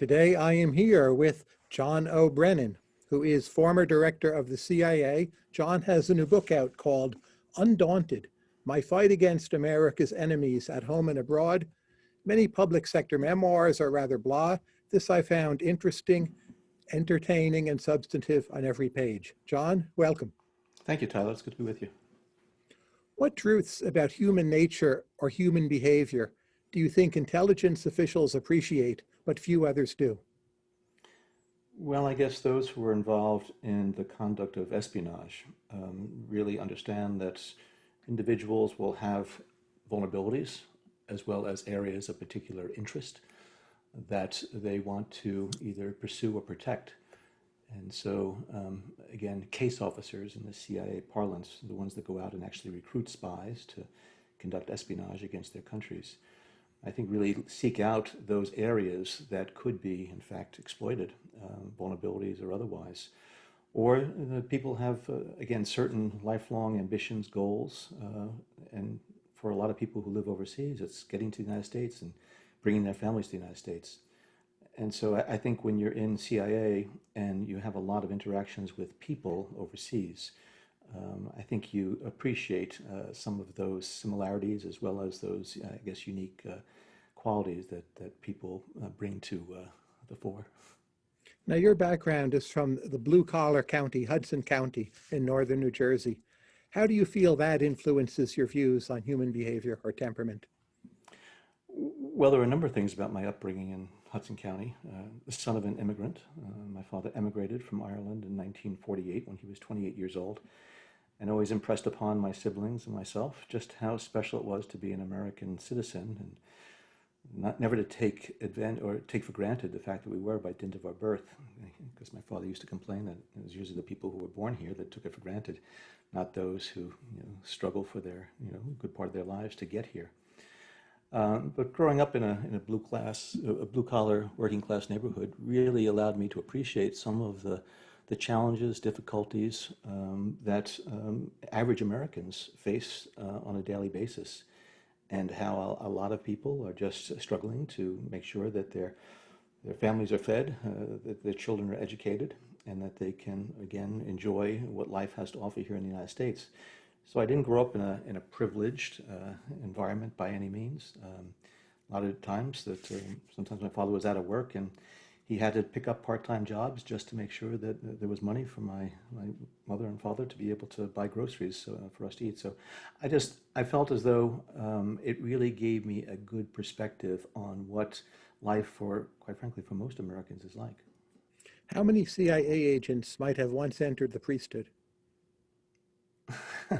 Today I am here with John O. Brennan, who is former director of the CIA. John has a new book out called Undaunted, My Fight Against America's Enemies at Home and Abroad. Many public sector memoirs are rather blah. This I found interesting, entertaining, and substantive on every page. John, welcome. Thank you, Tyler. It's good to be with you. What truths about human nature or human behavior do you think intelligence officials appreciate, but few others do? Well, I guess those who are involved in the conduct of espionage um, really understand that individuals will have vulnerabilities as well as areas of particular interest that they want to either pursue or protect. And so, um, again, case officers in the CIA parlance, the ones that go out and actually recruit spies to conduct espionage against their countries, I think really seek out those areas that could be, in fact, exploited, um, vulnerabilities or otherwise. Or uh, people have, uh, again, certain lifelong ambitions, goals, uh, and for a lot of people who live overseas, it's getting to the United States and bringing their families to the United States. And so I, I think when you're in CIA and you have a lot of interactions with people overseas, um, I think you appreciate uh, some of those similarities as well as those, I guess, unique uh, qualities that, that people uh, bring to uh, the fore. Now, your background is from the blue collar county, Hudson County in northern New Jersey. How do you feel that influences your views on human behavior or temperament? Well, there are a number of things about my upbringing in Hudson County. Uh, the son of an immigrant. Uh, my father emigrated from Ireland in 1948 when he was 28 years old and always impressed upon my siblings and myself just how special it was to be an American citizen and not never to take advantage or take for granted the fact that we were by dint of our birth, because my father used to complain that it was usually the people who were born here that took it for granted, not those who you know, struggle for their you know good part of their lives to get here. Um, but growing up in a, in a blue class, a blue collar working class neighborhood really allowed me to appreciate some of the the challenges, difficulties um, that um, average Americans face uh, on a daily basis, and how a, a, lot of people are just struggling to make sure that their their families are fed, uh, that their children are educated, and that they can again enjoy what life has to offer here in the United States. So I didn't grow up in a in a privileged uh, environment by any means. Um, a lot of times that uh, sometimes my father was out of work and he had to pick up part-time jobs just to make sure that there was money for my, my mother and father to be able to buy groceries uh, for us to eat. So I just, I felt as though um, it really gave me a good perspective on what life for, quite frankly, for most Americans is like. How many CIA agents might have once entered the priesthood?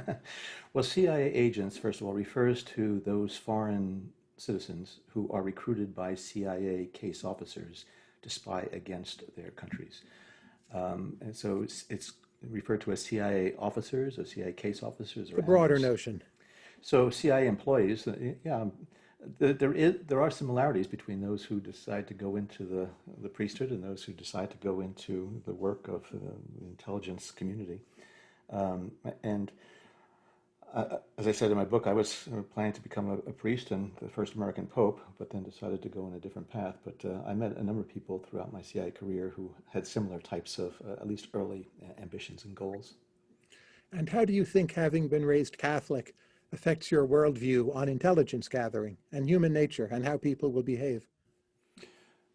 well, CIA agents, first of all, refers to those foreign citizens who are recruited by CIA case officers to spy against their countries. Um, and so it's, it's, referred to as CIA officers or CIA case officers. Or the broader notion. So CIA employees, uh, yeah, there is there are similarities between those who decide to go into the the priesthood and those who decide to go into the work of uh, the intelligence community, um, and uh, as I said in my book, I was uh, planning to become a, a, priest and the first American pope, but then decided to go in a different path. But uh, I met a number of people throughout my CIA career who had similar types of, uh, at least early uh, ambitions and goals. And how do you think having been raised Catholic affects your worldview on intelligence gathering and human nature and how people will behave?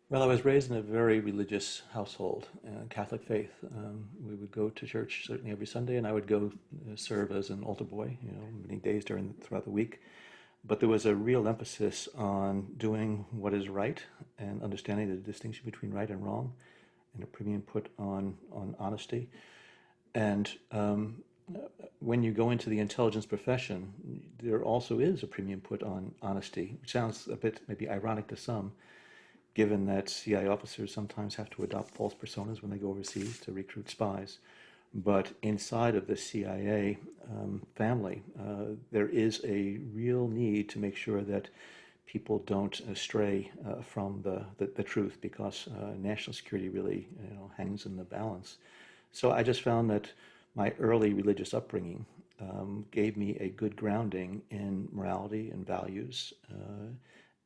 Well, I was raised in a very religious household, uh, Catholic faith. Um, we would go to church certainly every Sunday, and I would go uh, serve as an altar boy, you know, many days during throughout the week. But there was a real emphasis on doing what is right and understanding the distinction between right and wrong, and a premium put on on honesty. And um, when you go into the intelligence profession, there also is a premium put on honesty, which sounds a bit maybe ironic to some given that CIA officers sometimes have to adopt false personas when they go overseas to recruit spies. But inside of the CIA um, family, uh, there is a real need to make sure that people don't stray uh, from the, the, the, truth because uh, national security really you know, hangs in the balance. So I just found that my early religious upbringing um, gave me a good grounding in morality and values uh,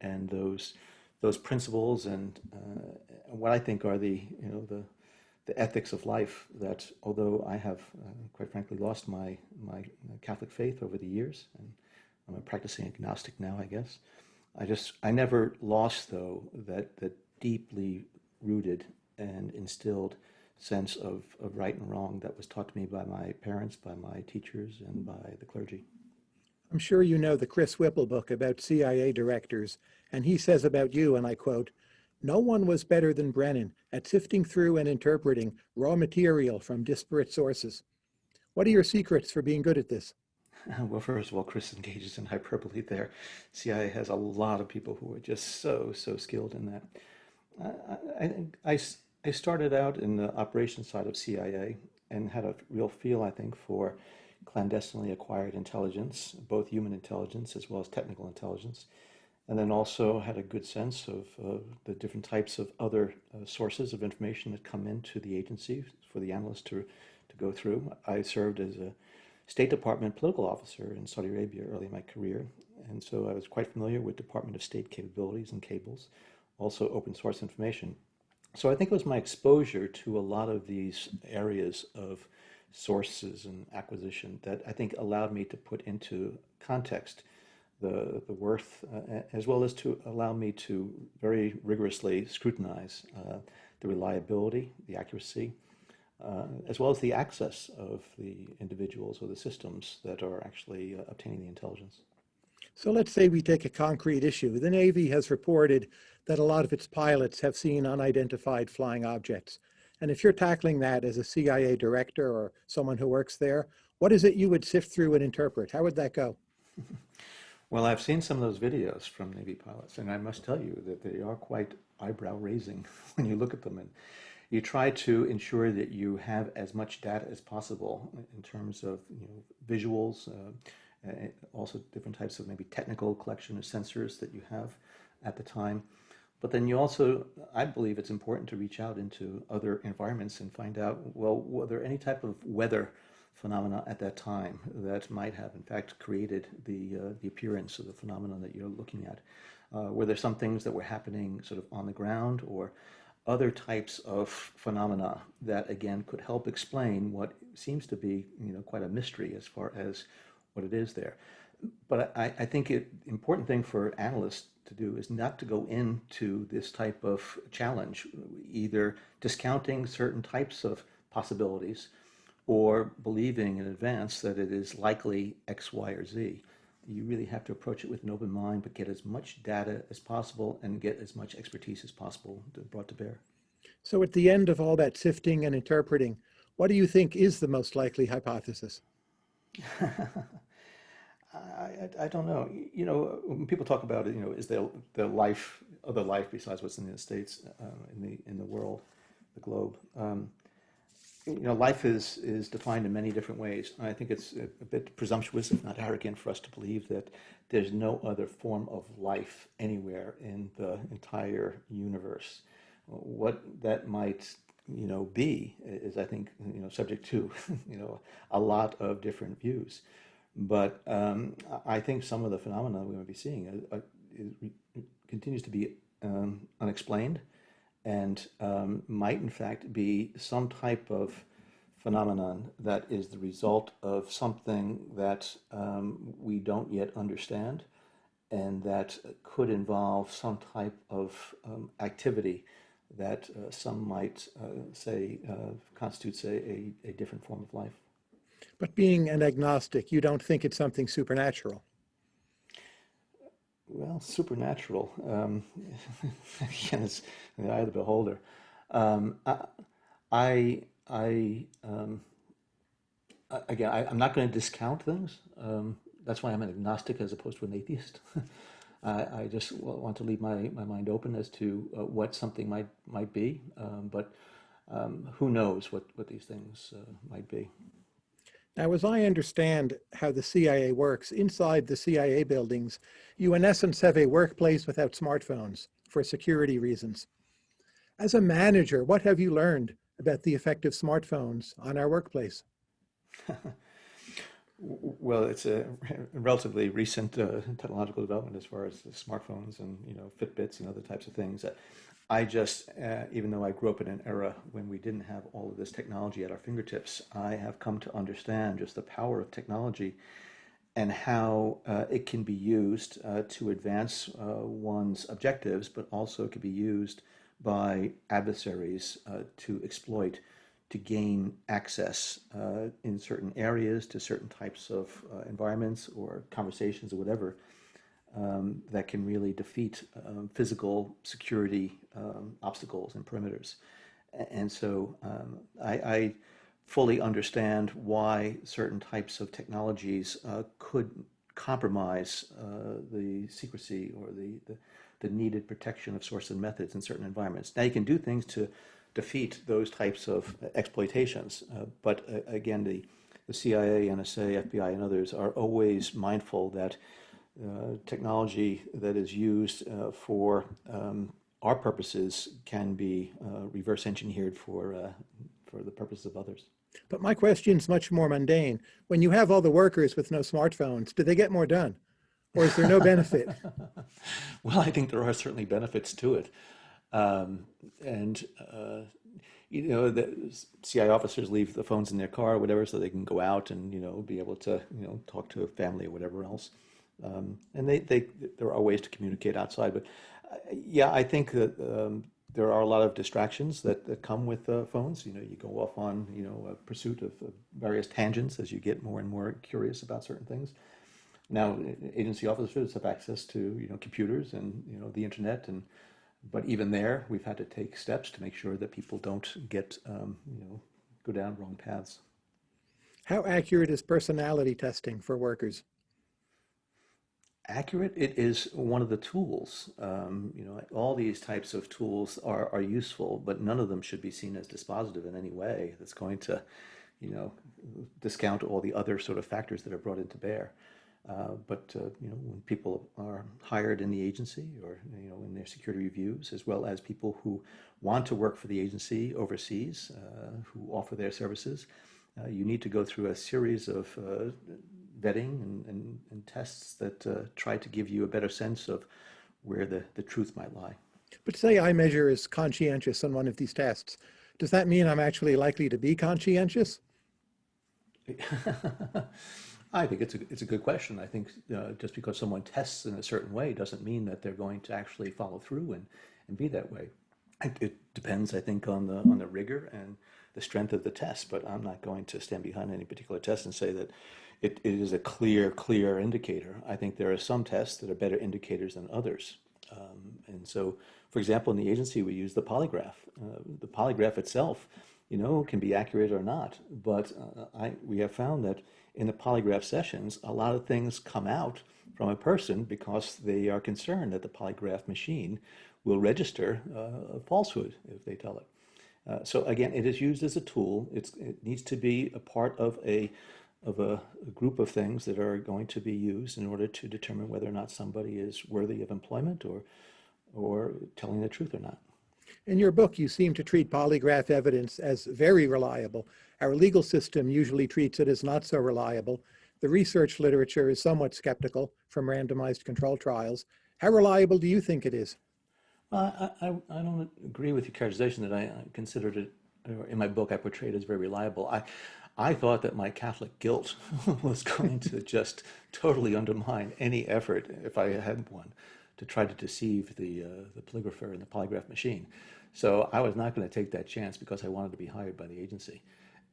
and those those principles and uh, what I think are the you know the the ethics of life that although I have uh, quite frankly lost my my Catholic faith over the years and I'm a practicing agnostic now I guess I just I never lost though that that deeply rooted and instilled sense of, of right and wrong that was taught to me by my parents, by my teachers, and by the clergy. I'm sure you know the Chris Whipple book about CIA directors, and he says about you, and I quote, no one was better than Brennan at sifting through and interpreting raw material from disparate sources. What are your secrets for being good at this? Well, first of all, Chris engages in hyperbole there. CIA has a lot of people who are just so, so skilled in that. I, I, I, I started out in the operations side of CIA and had a real feel, I think, for clandestinely acquired intelligence, both human intelligence as well as technical intelligence, and then also had a good sense of uh, the different types of other uh, sources of information that come into the agency for the analyst to, to go through. I served as a State Department political officer in Saudi Arabia early in my career, and so I was quite familiar with Department of State capabilities and cables, also open source information. So I think it was my exposure to a lot of these areas of sources and acquisition that I think allowed me to put into context the, the worth, uh, as well as to allow me to very rigorously scrutinize uh, the reliability, the accuracy, uh, as well as the access of the individuals or the systems that are actually uh, obtaining the intelligence. So let's say we take a concrete issue. The Navy has reported that a lot of its pilots have seen unidentified flying objects. And if you're tackling that as a CIA director or someone who works there, what is it you would sift through and interpret? How would that go? Well, I've seen some of those videos from Navy pilots, and I must tell you that they are quite eyebrow raising when you look at them. And you try to ensure that you have as much data as possible in terms of you know, visuals, uh, also different types of maybe technical collection of sensors that you have at the time. But then you also, I believe it's important to reach out into other environments and find out, well, were there any type of weather phenomena at that time that might have in fact created the, uh, the appearance of the phenomenon that you're looking at? Uh, were there some things that were happening sort of on the ground or other types of phenomena that again could help explain what seems to be you know quite a mystery as far as what it is there. But I, I think it important thing for analysts to do is not to go into this type of challenge, either discounting certain types of possibilities or believing in advance that it is likely X, Y, or Z. You really have to approach it with an open mind, but get as much data as possible and get as much expertise as possible brought to bear. So at the end of all that sifting and interpreting, what do you think is the most likely hypothesis? I, I, don't know. You know, when people talk about it, you know, is there the life, other life besides what's in the States, uh, in the in the world, the globe? Um, you know, life is is defined in many different ways. I think it's a, a, bit presumptuous, if not arrogant, for us to believe that there's no other form of life anywhere in the entire universe. What that might you know be is, I think, you know, subject to you know a lot of different views. But um, I think some of the phenomena we might be seeing uh, uh continues to be um, unexplained and um, might in fact be some type of phenomenon that is the result of something that um, we don't yet understand and that could involve some type of um, activity that uh, some might uh, say uh, constitutes a, a, a different form of life. But being an agnostic, you don't think it's something supernatural? Well, supernatural, um, again, it's in the eye of the beholder. Um, I, I, um, again, I, am not going to discount things. Um, that's why I'm an agnostic as opposed to an atheist. I, I, just want to leave my, my mind open as to uh, what something might might be, um, but um, who knows what, what these things uh, might be. Now, as I understand how the CIA works, inside the CIA buildings, you in essence have a workplace without smartphones for security reasons. As a manager, what have you learned about the effect of smartphones on our workplace? Well, it's a relatively recent uh, technological development as far as the smartphones and you know Fitbits and other types of things. I just, uh, even though I grew up in an era when we didn't have all of this technology at our fingertips, I have come to understand just the power of technology and how uh, it can be used uh, to advance uh, one's objectives, but also it can be used by adversaries uh, to exploit, to gain access uh, in certain areas to certain types of environments or conversations or whatever um, that can really defeat um, physical security um, obstacles and perimeters. And so um, I, I fully understand why certain types of technologies uh, could compromise uh, the secrecy or the, the, the needed protection of source and methods in certain environments. Now you can do things to defeat those types of exploitations, uh, but uh, again, the, the CIA, NSA, FBI, and others are always mindful that technology that is used uh, for um, our purposes can be uh, reverse engineered for, uh, for the purposes of others. But my question is much more mundane. When you have all the workers with no smartphones, do they get more done? Or is there no benefit? Well, I think there are certainly benefits to it. Um, and, uh, you know, the CIA officers leave the phones in their car or whatever so they can go out and, you know, be able to, you know, talk to a family or whatever else. Um, and they, they, there are ways to communicate outside. But uh, yeah, I think that um, there are a lot of distractions that, that come with uh, phones. You know, you go off on, you know, a pursuit of, of various tangents as you get more and more curious about certain things. Now, agency officers have access to, you know, computers and, you know, the internet and, but even there, we've had to take steps to make sure that people don't get, um, you know, go down wrong paths. How accurate is personality testing for workers? Accurate, it is one of the tools. Um, you know, all these types of tools are, are useful, but none of them should be seen as dispositive in any way that's going to, you know, discount all the other sort of factors that are brought into bear. Uh, but uh, you know, when people are hired in the agency or you know in their security reviews, as well as people who want to work for the agency overseas, uh, who offer their services, uh, you need to go through a series of uh, vetting and, and, and tests that uh, try to give you a better sense of where the, the truth might lie. But say I measure as conscientious on one of these tests. Does that mean I'm actually likely to be conscientious? I think it's a, it's a good question. I think uh, just because someone tests in a certain way doesn't mean that they're going to actually follow through and, and be that way. It, it depends, I think, on the on the rigor and the strength of the test. But I'm not going to stand behind any particular test and say that it, it is a clear, clear indicator. I think there are some tests that are better indicators than others. Um, and so, for example, in the agency, we use the polygraph. Uh, the polygraph itself, you know, can be accurate or not. But uh, I, we have found that in the polygraph sessions, a lot of things come out from a person because they are concerned that the polygraph machine will register uh, a falsehood if they tell it. Uh, so again, it is used as a tool. It's, it needs to be a part of a of a, a, group of things that are going to be used in order to determine whether or not somebody is worthy of employment or or telling the truth or not. In your book, you seem to treat polygraph evidence as very reliable. Our legal system usually treats it as not so reliable. The research literature is somewhat skeptical from randomized control trials. How reliable do you think it is? Uh, I, I, I don't agree with your characterization that I, considered it, or in my book, I portrayed it as very reliable. I, I thought that my Catholic guilt was going to just totally undermine any effort, if I had one, to try to deceive the, uh, the polygrapher and the polygraph machine. So I was not going to take that chance because I wanted to be hired by the agency.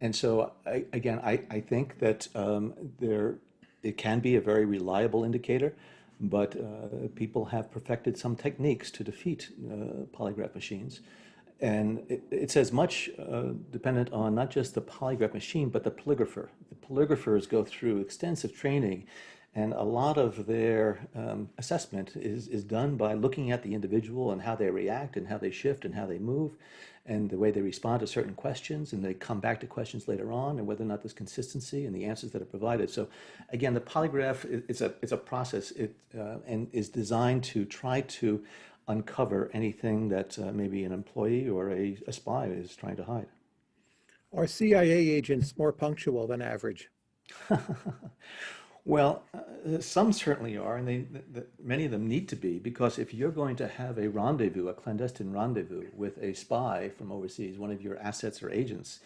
And so, I, again, I, I think that um, there, it can be a very reliable indicator, but uh, people have perfected some techniques to defeat uh, polygraph machines. And it, it's as much uh, dependent on not just the polygraph machine, but the polygrapher. The polygraphers go through extensive training, and a lot of their um, assessment is, is done by looking at the individual and how they react and how they shift and how they move and the way they respond to certain questions and they come back to questions later on and whether or not there's consistency in the answers that are provided. So again, the polygraph is a, it's a process it, uh, and is designed to try to uncover anything that uh, maybe an employee or a, a spy is trying to hide. Are CIA agents more punctual than average? Well, uh, some certainly are, and they, th th many of them need to be, because if you're going to have a rendezvous, a clandestine rendezvous with a spy from overseas, one of your assets or agents,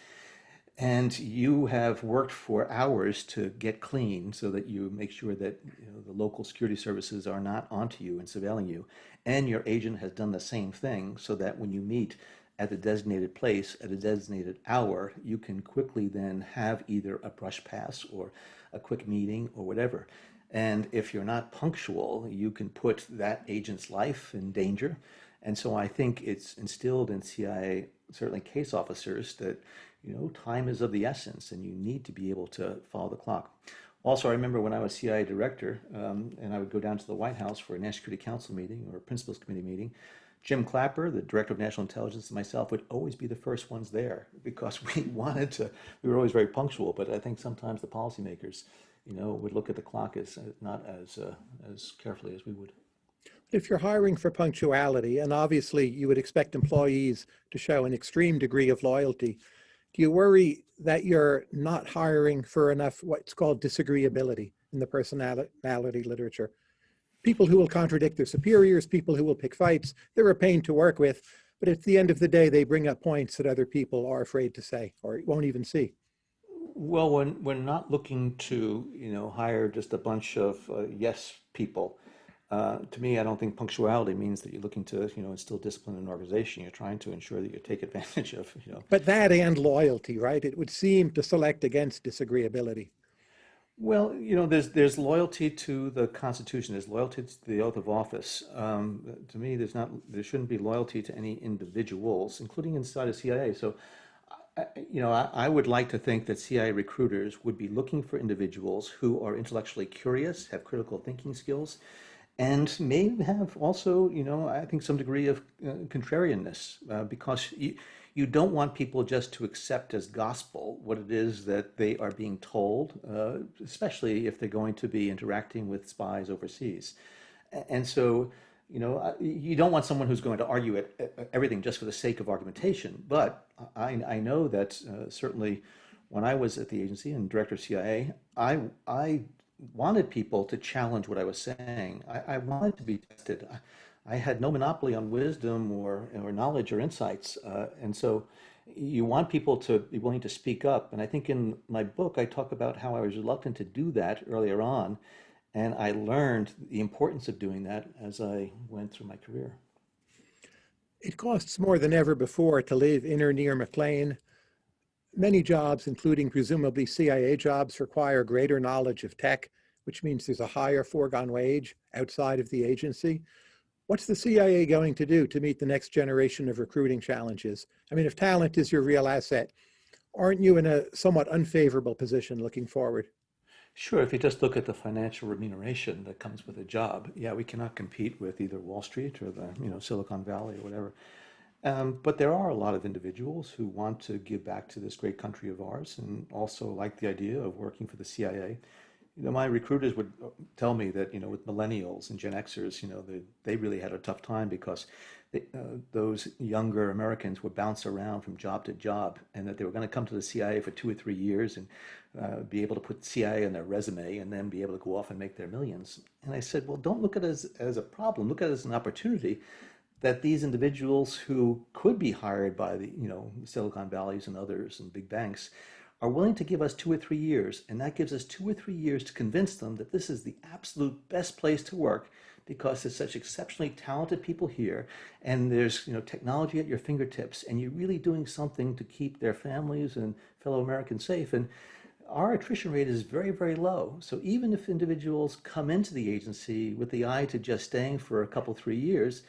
and you have worked for hours to get clean so that you make sure that you know, the local security services are not onto you and surveilling you, and your agent has done the same thing so that when you meet at the designated place at a designated hour, you can quickly then have either a brush pass or a quick meeting or whatever. And if you're not punctual, you can put that agent's life in danger. And so I think it's instilled in CIA, certainly case officers, that you know time is of the essence, and you need to be able to follow the clock. Also, I remember when I was CIA director, um, and I would go down to the White House for a National Security Council meeting or a Principals Committee meeting. Jim Clapper, the Director of National Intelligence, and myself would always be the first ones there because we wanted to, we were always very punctual, but I think sometimes the policymakers, you know, would look at the clock as uh, not as, uh, as carefully as we would. If you're hiring for punctuality, and obviously you would expect employees to show an extreme degree of loyalty, do you worry that you're not hiring for enough what's called disagreeability in the personality literature? people who will contradict their superiors, people who will pick fights. They're a pain to work with, but at the end of the day, they bring up points that other people are afraid to say or won't even see. Well, when we're not looking to, you know, hire just a bunch of uh, yes people. Uh, to me, I don't think punctuality means that you're looking to, you know, instill discipline in an organization. You're trying to ensure that you take advantage of, you know. But that and loyalty, right? It would seem to select against disagreeability. Well, you know, there's there's loyalty to the Constitution. There's loyalty to the oath of office. Um, to me, there's not there shouldn't be loyalty to any individuals, including inside of CIA. So, I, you know, I, I would like to think that CIA recruiters would be looking for individuals who are intellectually curious, have critical thinking skills, and may have also, you know, I think some degree of uh, contrarianness, uh, because. You, you don't want people just to accept as gospel what it is that they are being told, uh, especially if they're going to be interacting with spies overseas. And so, you know, you don't want someone who's going to argue it, everything just for the sake of argumentation. But I, I know that uh, certainly when I was at the agency and director of CIA, I, I wanted people to challenge what I was saying. I, I wanted to be tested. I had no monopoly on wisdom or, or knowledge or insights. Uh, and so you want people to be willing to speak up. And I think in my book, I talk about how I was reluctant to do that earlier on. And I learned the importance of doing that as I went through my career. It costs more than ever before to live in or near McLean. Many jobs, including presumably CIA jobs, require greater knowledge of tech, which means there's a higher foregone wage outside of the agency. What's the CIA going to do to meet the next generation of recruiting challenges? I mean, if talent is your real asset, aren't you in a somewhat unfavorable position looking forward? Sure, if you just look at the financial remuneration that comes with a job, yeah, we cannot compete with either Wall Street or the, you know, Silicon Valley or whatever. Um, but there are a lot of individuals who want to give back to this great country of ours and also like the idea of working for the CIA you know, my recruiters would uh, tell me that, you know, with millennials and Gen Xers, you know, they, they really had a tough time because they, uh, those younger Americans would bounce around from job to job and that they were going to come to the CIA for two or three years and uh, be able to put CIA on their resume and then be able to go off and make their millions. And I said, well, don't look at it as, as a problem. Look at it as an opportunity that these individuals who could be hired by the, you know, Silicon Valleys and others and big banks are willing to give us two or three years, and that gives us two or three years to convince them that this is the absolute best place to work because there's such exceptionally talented people here and there's you know technology at your fingertips and you're really doing something to keep their families and fellow Americans safe. And our attrition rate is very very low. So even if individuals come into the agency with the eye to just staying for a couple three years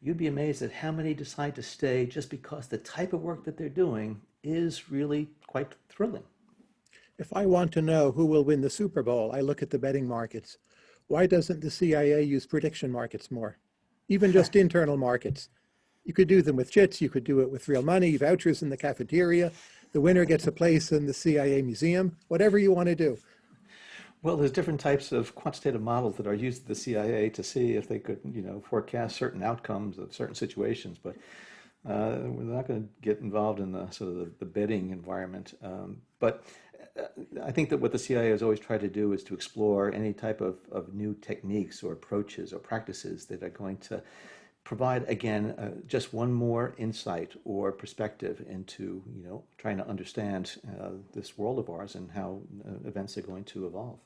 you'd be amazed at how many decide to stay just because the type of work that they're doing is really quite thrilling. If I want to know who will win the Super Bowl, I look at the betting markets. Why doesn't the CIA use prediction markets more? Even just internal markets. You could do them with chits, you could do it with real money, vouchers in the cafeteria. The winner gets a place in the CIA museum, whatever you want to do. Well, there's different types of quantitative models that are used at the CIA to see if they could, you know, forecast certain outcomes of certain situations. But uh, we're not going to get involved in the sort of the, the betting environment. Um, but I think that what the CIA has always tried to do is to explore any type of, of new techniques or approaches or practices that are going to provide, again, uh, just one more insight or perspective into, you know, trying to understand uh, this world of ours and how uh, events are going to evolve.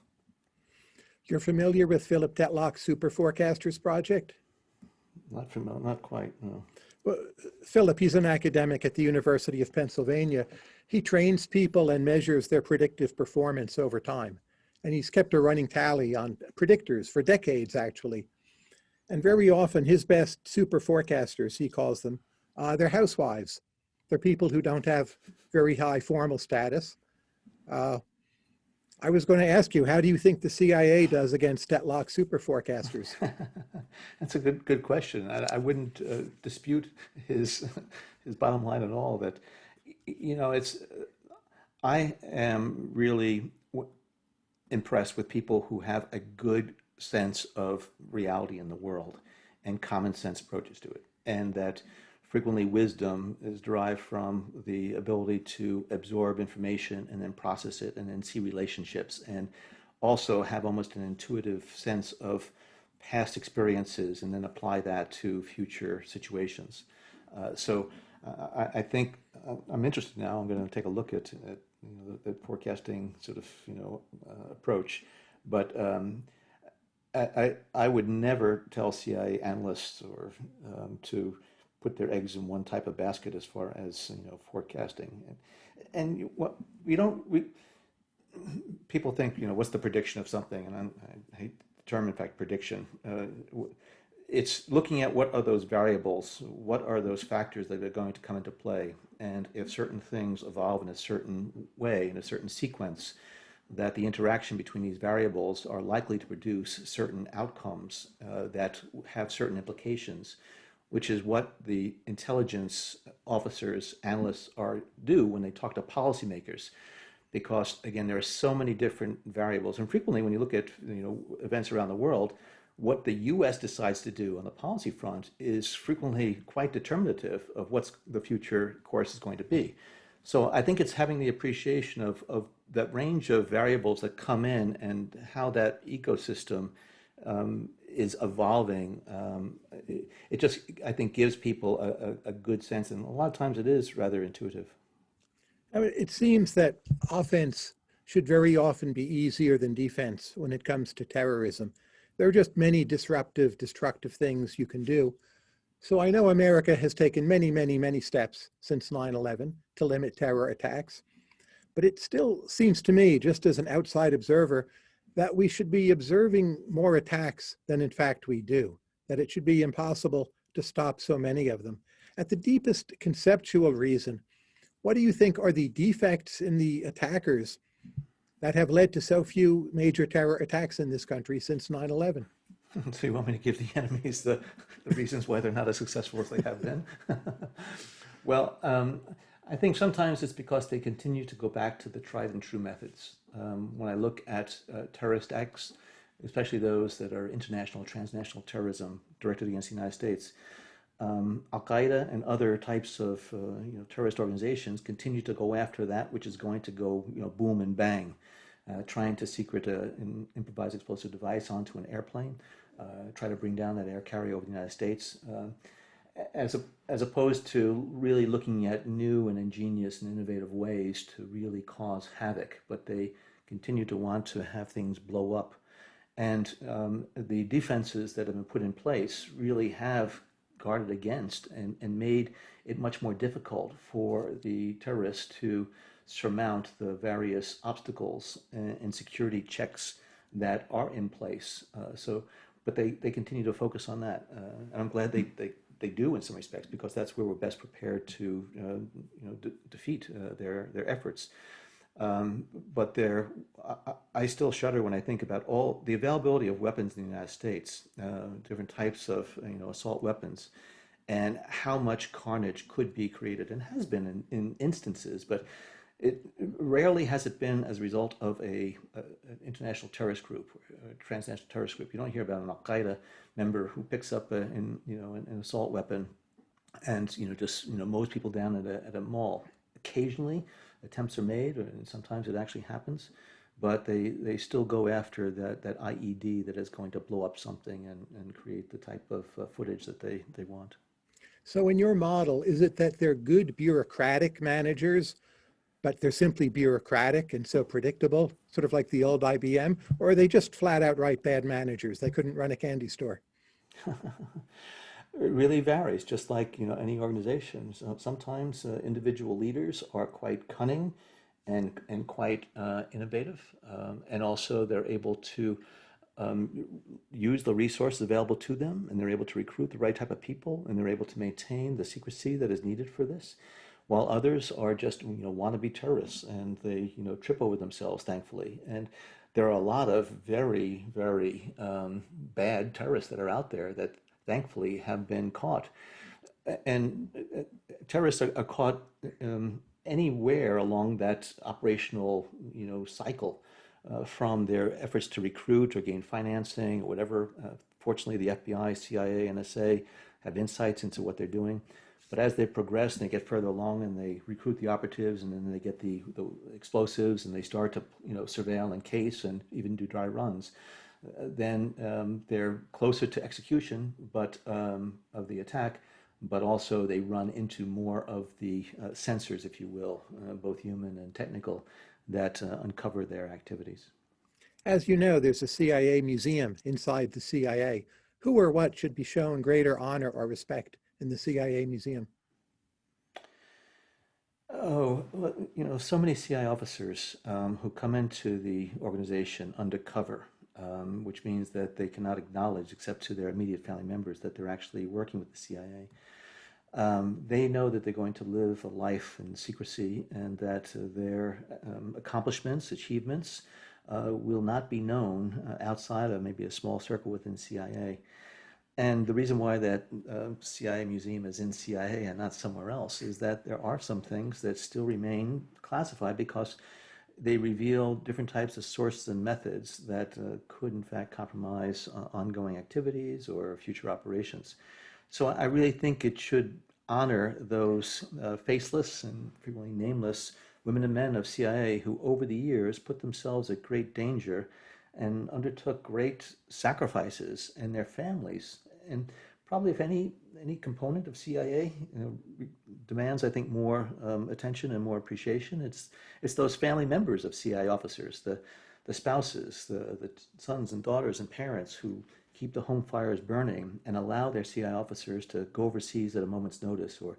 You're familiar with Philip Tetlock's Super Forecasters Project? Not familiar, not quite, no. Well, Philip, he's an academic at the University of Pennsylvania. He trains people and measures their predictive performance over time. And he's kept a running tally on predictors for decades, actually. And very often his best super forecasters, he calls them, uh, they're housewives. They're people who don't have very high formal status. Uh, I was going to ask you, how do you think the CIA does against Tetlock super forecasters? That's a good good question. I, I wouldn't uh, dispute his his bottom line at all. That you know, it's I am really impressed with people who have a good sense of reality in the world and common sense approaches to it, and that frequently wisdom is derived from the ability to absorb information and then process it and then see relationships and also have almost an intuitive sense of past experiences and then apply that to future situations. Uh, so uh, I, I, think uh, I'm interested now. I'm going to take a look at, at you know, the, the, forecasting sort of you know uh, approach, but um, I, I would never tell CIA analysts or um, to put their eggs in one type of basket as far as you know forecasting. And, and what we don't we people think you know what's the prediction of something? And I'm, i hate the term in fact prediction. Uh, it's looking at what are those variables what are those factors that are going to come into play? And if certain things evolve in a certain way in a certain sequence that the interaction between these variables are likely to produce certain outcomes uh, that have certain implications which is what the intelligence officers, analysts are do when they talk to policymakers. Because again, there are so many different variables. And frequently when you look at you know, events around the world, what the US decides to do on the policy front is frequently quite determinative of what's the future course is going to be. So I think it's having the appreciation of, of that range of variables that come in and how that ecosystem um, is evolving, um, it, it, just, I think, gives people a, a, a, good sense. And a lot of times it is rather intuitive. I mean, it seems that offense should very often be easier than defense when it comes to terrorism. There are just many disruptive, destructive things you can do. So I know America has taken many, many, many steps since 9-11 to limit terror attacks. But it still seems to me, just as an outside observer, that we should be observing more attacks than in fact we do, that it should be impossible to stop so many of them. At the deepest conceptual reason, what do you think are the defects in the attackers that have led to so few major terror attacks in this country since 9-11? So you want me to give the enemies the, the reasons why they're not as successful as they have been? well, um, I think sometimes it's because they continue to go back to the tried and true methods. Um, when I look at uh, terrorist acts, especially those that are international, transnational terrorism directed against the United States, um, Al Qaeda and other types of uh, you know, terrorist organizations continue to go after that which is going to go you know, boom and bang, uh, trying to secret an improvised explosive device onto an airplane, uh, try to bring down that air carrier over the United States. As, a, as opposed to really looking at new and ingenious and innovative ways to really cause havoc, but they continue to want to have things blow up. And um, the defenses that have been put in place really have guarded against and, and made it much more difficult for the terrorists to surmount the various obstacles and, and security checks that are in place. Uh, so, but they, they continue to focus on that. Uh, and I'm glad they, they they do in some respects because that's where we're best prepared to uh, you know de defeat uh, their their efforts. Um, but there, I, I, still shudder when I think about all the availability of weapons in the United States, uh, different types of you know assault weapons, and how much carnage could be created and has been in, in instances, but. It rarely has it been as a result of a, a an international terrorist group, a transnational terrorist group. You don't hear about an Al Qaeda member who picks up a, in, you know, an, an, assault weapon and, you know, just, you know, mows people down at a, at a mall. Occasionally, attempts are made, and sometimes it actually happens, but they, they still go after that, that IED that is going to blow up something and, and create the type of uh, footage that they, they want. So in your model, is it that they're good bureaucratic managers, but they're simply bureaucratic and so predictable, sort of like the old IBM, or are they just flat out right bad managers? They couldn't run a candy store. It really varies, just like you know any organization. So sometimes uh, individual leaders are quite cunning and and quite uh, innovative, um, and also they're able to um, use the resources available to them, and they're able to recruit the right type of people, and they're able to maintain the secrecy that is needed for this. While others are just you know wannabe terrorists, and they you know trip over themselves, thankfully, and there are a lot of very very um, bad terrorists that are out there that thankfully have been caught. And uh, terrorists are, are caught um, anywhere along that operational, you know, cycle uh, from their efforts to recruit or gain financing or whatever. Uh, fortunately, the FBI, CIA, NSA have insights into what they're doing. But as they progress and they get further along and they recruit the operatives and then they get the, the explosives and they start to, you know, surveil and case and even do dry runs, then um, they're closer to execution but um, of the attack, but also they run into more of the uh, sensors, if you will, uh, both human and technical, that uh, uncover their activities. As you know, there's a CIA museum inside the CIA. Who or what should be shown greater honor or respect in the CIA museum? Oh, you know, so many CIA officers um, who come into the organization undercover um, which means that they cannot acknowledge, except to their immediate family members, that they're actually working with the CIA. Um, they know that they're going to live a life in secrecy and that uh, their um, accomplishments, achievements, uh, will not be known uh, outside of maybe a small circle within CIA. And the reason why that uh, CIA museum is in CIA and not somewhere else is that there are some things that still remain classified because they reveal different types of sources and methods that uh, could in fact compromise uh, ongoing activities or future operations. So I really think it should honor those uh, faceless and frequently nameless women and men of CIA who over the years put themselves at great danger and undertook great sacrifices and their families. And probably if any any component of CIA you know, demands, I think, more um, attention and more appreciation. It's it's those family members of CIA officers, the the spouses, the the sons and daughters and parents who keep the home fires burning and allow their CIA officers to go overseas at a moment's notice or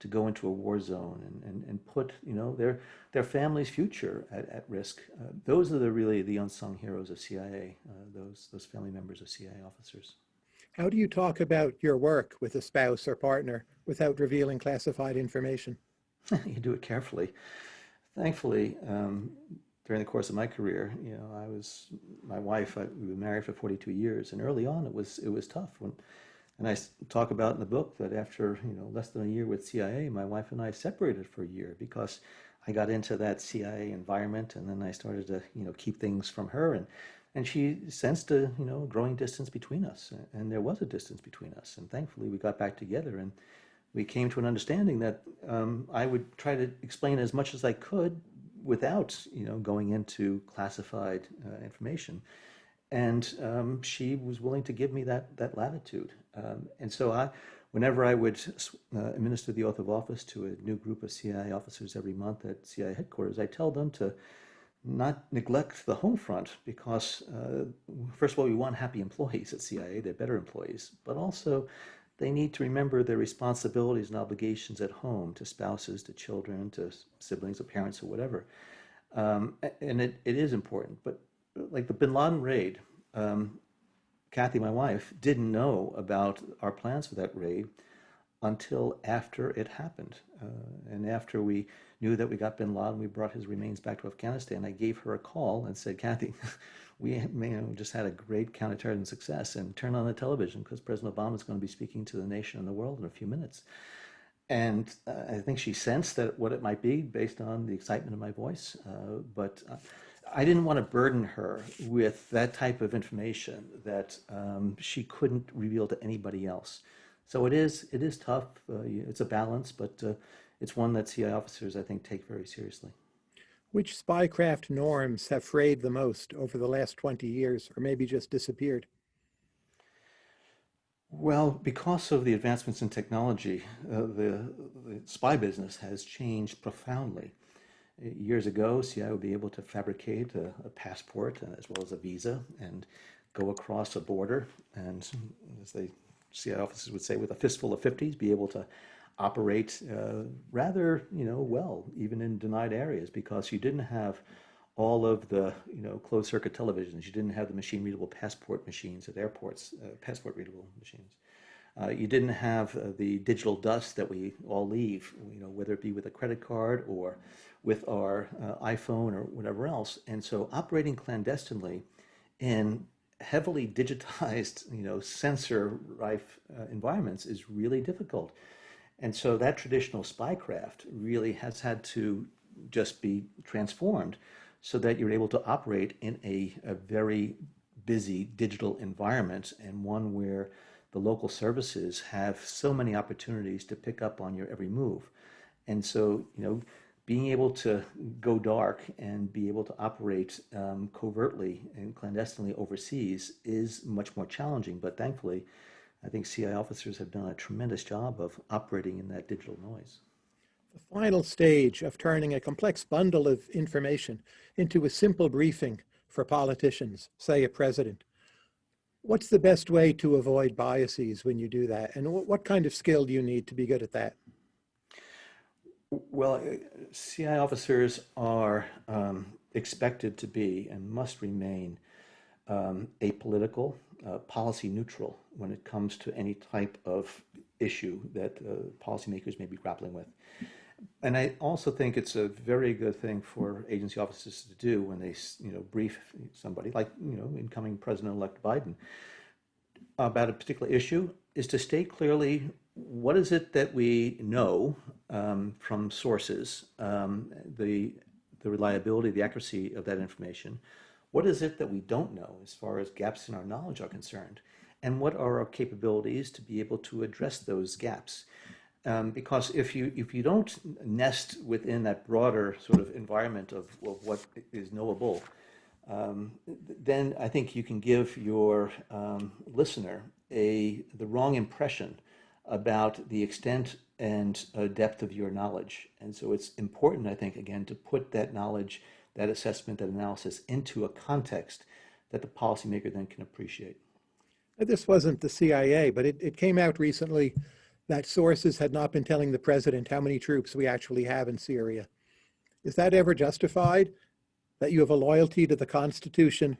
to go into a war zone and, and, and put you know their their family's future at, at risk. Uh, those are the really the unsung heroes of CIA. Uh, those those family members of CIA officers. How do you talk about your work with a spouse or partner without revealing classified information? you do it carefully. Thankfully, um, during the course of my career, you know, I was my wife. I, we were married for 42 years, and early on, it was it was tough. When, and I talk about in the book that after you know less than a year with CIA, my wife and I separated for a year because I got into that CIA environment, and then I started to you know keep things from her, and and she sensed a you know growing distance between us and there was a distance between us. And thankfully we got back together and we came to an understanding that um, i would try to explain as much as i could without you know going into classified uh, information. And um, she was willing to give me that that latitude. Um, and so i whenever i would uh, administer the oath of office to a new group of cia officers every month at cia headquarters i tell them to not neglect the home front because, uh, first of all, we want happy employees at CIA, they're better employees, but also they need to remember their responsibilities and obligations at home to spouses, to children, to siblings, or parents, or whatever. Um, and it, it is important, but like the bin Laden raid, um, Kathy, my wife, didn't know about our plans for that raid until after it happened. Uh, and after we knew that we got bin Laden, we brought his remains back to Afghanistan. I gave her a call and said, Kathy, we you know, just had a great counterterrorism success and turn on the television because President Obama is going to be speaking to the nation and the world in a few minutes. And uh, I think she sensed that what it might be based on the excitement of my voice. Uh, but uh, I didn't want to burden her with that type of information that um, she couldn't reveal to anybody else. So it is it is tough. Uh, it's a balance, but uh, it's one that CIA officers I think take very seriously. Which spycraft norms have frayed the most over the last 20 years, or maybe just disappeared? Well, because of the advancements in technology, uh, the, the spy business has changed profoundly. Years ago, CIA would be able to fabricate a, a, passport as well as a visa and go across a border and, as the CIA officers would say, with a fistful of 50s, be able to operate uh, rather, you know, well, even in denied areas because you didn't have all of the, you know, closed circuit televisions. You didn't have the machine readable passport machines at airports, uh, passport readable machines. Uh, you didn't have uh, the digital dust that we all leave, you know, whether it be with a credit card or with our uh, iPhone or whatever else. And so operating clandestinely in heavily digitized, you know, sensor-rife uh, environments is really difficult. And so that traditional spycraft really has had to just be transformed so that you're able to operate in a, a very busy digital environment and one where the local services have so many opportunities to pick up on your every move. And so, you know, being able to go dark and be able to operate um, covertly and clandestinely overseas is much more challenging. But thankfully, I think CI officers have done a tremendous job of operating in that digital noise. The final stage of turning a complex bundle of information into a simple briefing for politicians, say a president. What's the best way to avoid biases when you do that? And what kind of skill do you need to be good at that? Well, uh, CI officers are um, expected to be and must remain um, apolitical, uh, policy neutral when it comes to any type of issue that uh, policymakers may be grappling with. And I also think it's a very good thing for agency officers to do when they, you know, brief somebody like, you know, incoming President-elect Biden about a particular issue is to state clearly what is it that we know um, from sources, um, the, the reliability, the accuracy of that information, what is it that we don't know as far as gaps in our knowledge are concerned? And what are our capabilities to be able to address those gaps? Um, because if you if you don't nest within that broader sort of environment of, of what is knowable, um, then I think you can give your um, listener a the wrong impression about the extent and uh, depth of your knowledge. And so it's important, I think, again, to put that knowledge that assessment, that analysis into a context that the policymaker then can appreciate. This wasn't the CIA, but it, it came out recently that sources had not been telling the president how many troops we actually have in Syria. Is that ever justified? That you have a loyalty to the Constitution,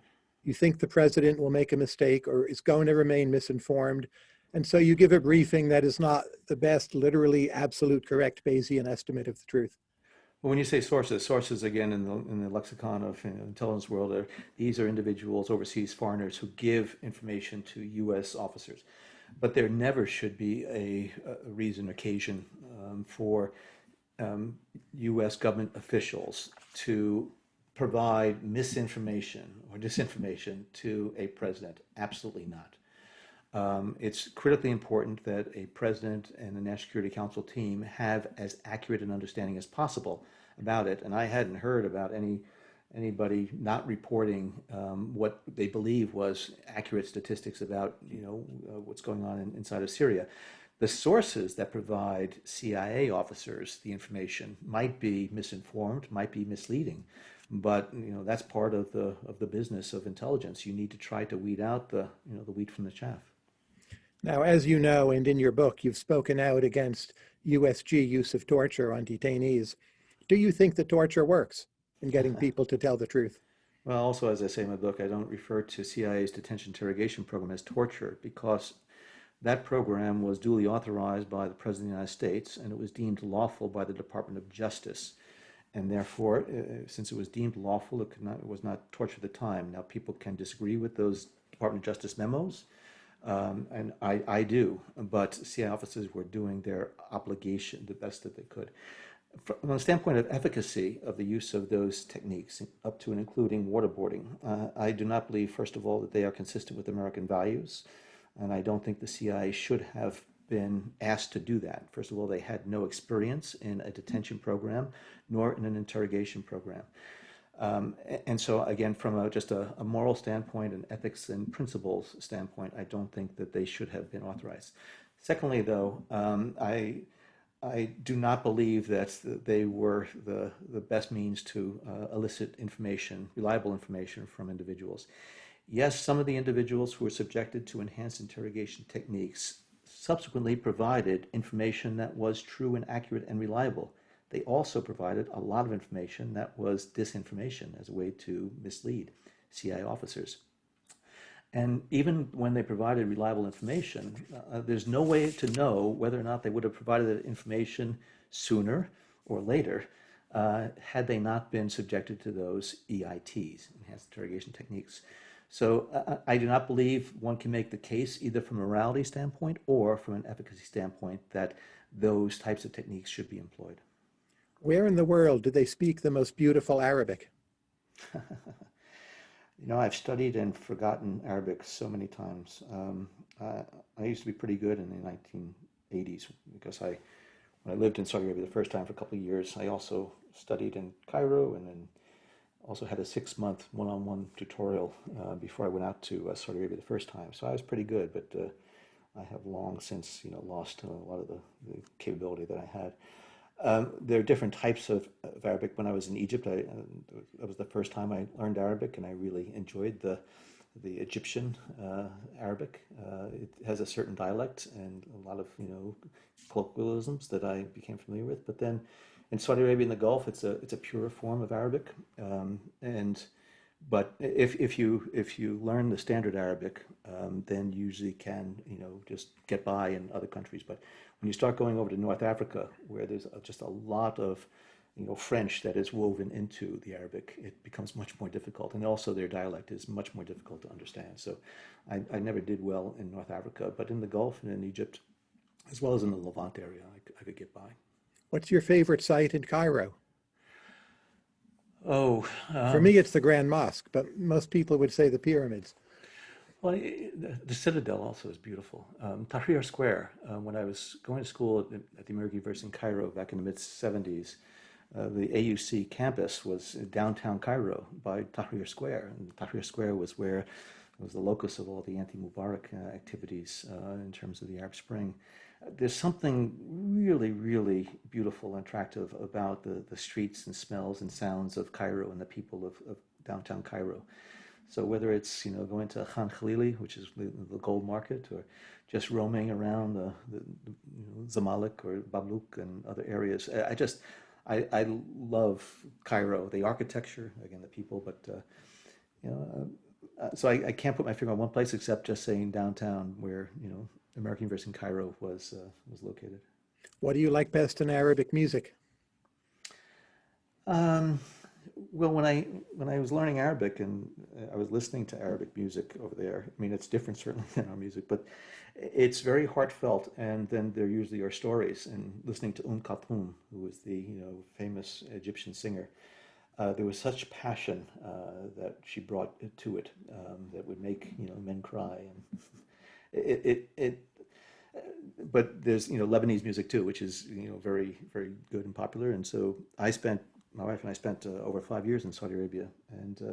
you think the president will make a mistake or is going to remain misinformed, and so you give a briefing that is not the best, literally absolute correct Bayesian estimate of the truth. Well, when you say sources, sources again in the, in the lexicon of you know, intelligence world, are, these are individuals, overseas foreigners who give information to U.S. officers. But there never should be a, a reason, occasion um, for um, U.S. government officials to provide misinformation or disinformation to a president. Absolutely not. Um, it's critically important that a president and the National Security Council team have as accurate an understanding as possible about it. And I hadn't heard about any anybody not reporting um, what they believe was accurate statistics about you know uh, what's going on in, inside of Syria. The sources that provide CIA officers the information might be misinformed, might be misleading, but you know that's part of the of the business of intelligence. You need to try to weed out the you know the wheat from the chaff. Now, as you know, and in your book, you've spoken out against USG use of torture on detainees. Do you think that torture works in getting people to tell the truth? Well, also, as I say in my book, I don't refer to CIA's detention interrogation program as torture because that program was duly authorized by the President of the United States and it was deemed lawful by the Department of Justice. And therefore, uh, since it was deemed lawful, it, not, it was not torture at the time. Now, people can disagree with those Department of Justice memos, um, and I, I do, but CIA officers were doing their obligation the best that they could. From the standpoint of efficacy of the use of those techniques, up to and including waterboarding, uh, I do not believe, first of all, that they are consistent with American values, and I don't think the CIA should have been asked to do that. First of all, they had no experience in a detention program nor in an interrogation program. Um, and so, again, from a, just a, a, moral standpoint, and ethics and principles standpoint, I don't think that they should have been authorized. Secondly, though, um, I, I do not believe that they were the, the best means to uh, elicit information, reliable information from individuals. Yes, some of the individuals who were subjected to enhanced interrogation techniques subsequently provided information that was true and accurate and reliable they also provided a lot of information that was disinformation as a way to mislead CIA officers. And even when they provided reliable information, uh, there's no way to know whether or not they would have provided that information sooner or later uh, had they not been subjected to those EITs, enhanced interrogation techniques. So uh, I do not believe one can make the case either from a morality standpoint or from an efficacy standpoint that those types of techniques should be employed. Where in the world do they speak the most beautiful Arabic? you know, I've studied and forgotten Arabic so many times. Um, I, I, used to be pretty good in the 1980s because I, when I lived in Saudi Arabia the first time for a couple of years, I also studied in Cairo and then also had a six-month one-on-one tutorial uh, before I went out to uh, Saudi Arabia the first time. So I was pretty good, but uh, I have long since, you know, lost a lot of the, the capability that I had. Um, there are different types of, of, Arabic. When I was in Egypt, I, uh, that was the first time I learned Arabic, and I really enjoyed the the Egyptian uh, Arabic. Uh, it has a certain dialect and a lot of you know colloquialisms that I became familiar with. But then in Saudi Arabia and the Gulf, it's a it's a pure form of Arabic, um, and but if if you if you learn the standard Arabic, um, then you usually can you know just get by in other countries. But when you start going over to North Africa, where there's just a lot of you know, French that is woven into the Arabic, it becomes much more difficult. And also their dialect is much more difficult to understand. So I, I never did well in North Africa, but in the Gulf and in Egypt, as well as in the Levant area, I, I could get by. What's your favorite site in Cairo? Oh, um, for me, it's the Grand Mosque, but most people would say the pyramids. Well, the, the Citadel also is beautiful. Um, Tahrir Square, uh, when I was going to school at the, at the American University in Cairo back in the mid 70s, uh, the AUC campus was downtown Cairo by Tahrir Square. And Tahrir Square was where it was the locus of all the anti-Mubarak uh, activities uh, in terms of the Arab Spring. There's something really, really beautiful and attractive about the, the streets and smells and sounds of Cairo and the people of, of downtown Cairo. So whether it's you know going to Khan Khalili, which is the, the gold market, or just roaming around the, the, you know, Zamalek or Babluk and other areas, I just I, I love Cairo, the architecture, again the people, but uh, you know. Uh, so I, I, can't put my finger on one place except just saying downtown, where you know American University in Cairo was uh, was located. What do you like best in Arabic music? Um, well, when I when I was learning Arabic and uh, I was listening to Arabic music over there, I mean, it's different certainly than our music, but it's very heartfelt. And then there usually are stories. And listening to Umm Kulthum, who was the you know famous Egyptian singer, uh, there was such passion uh, that she brought to it um, that would make you know men cry. And it, it, it but there's you know Lebanese music too, which is you know very very good and popular. And so I spent my wife and I spent uh, over five years in Saudi Arabia and uh,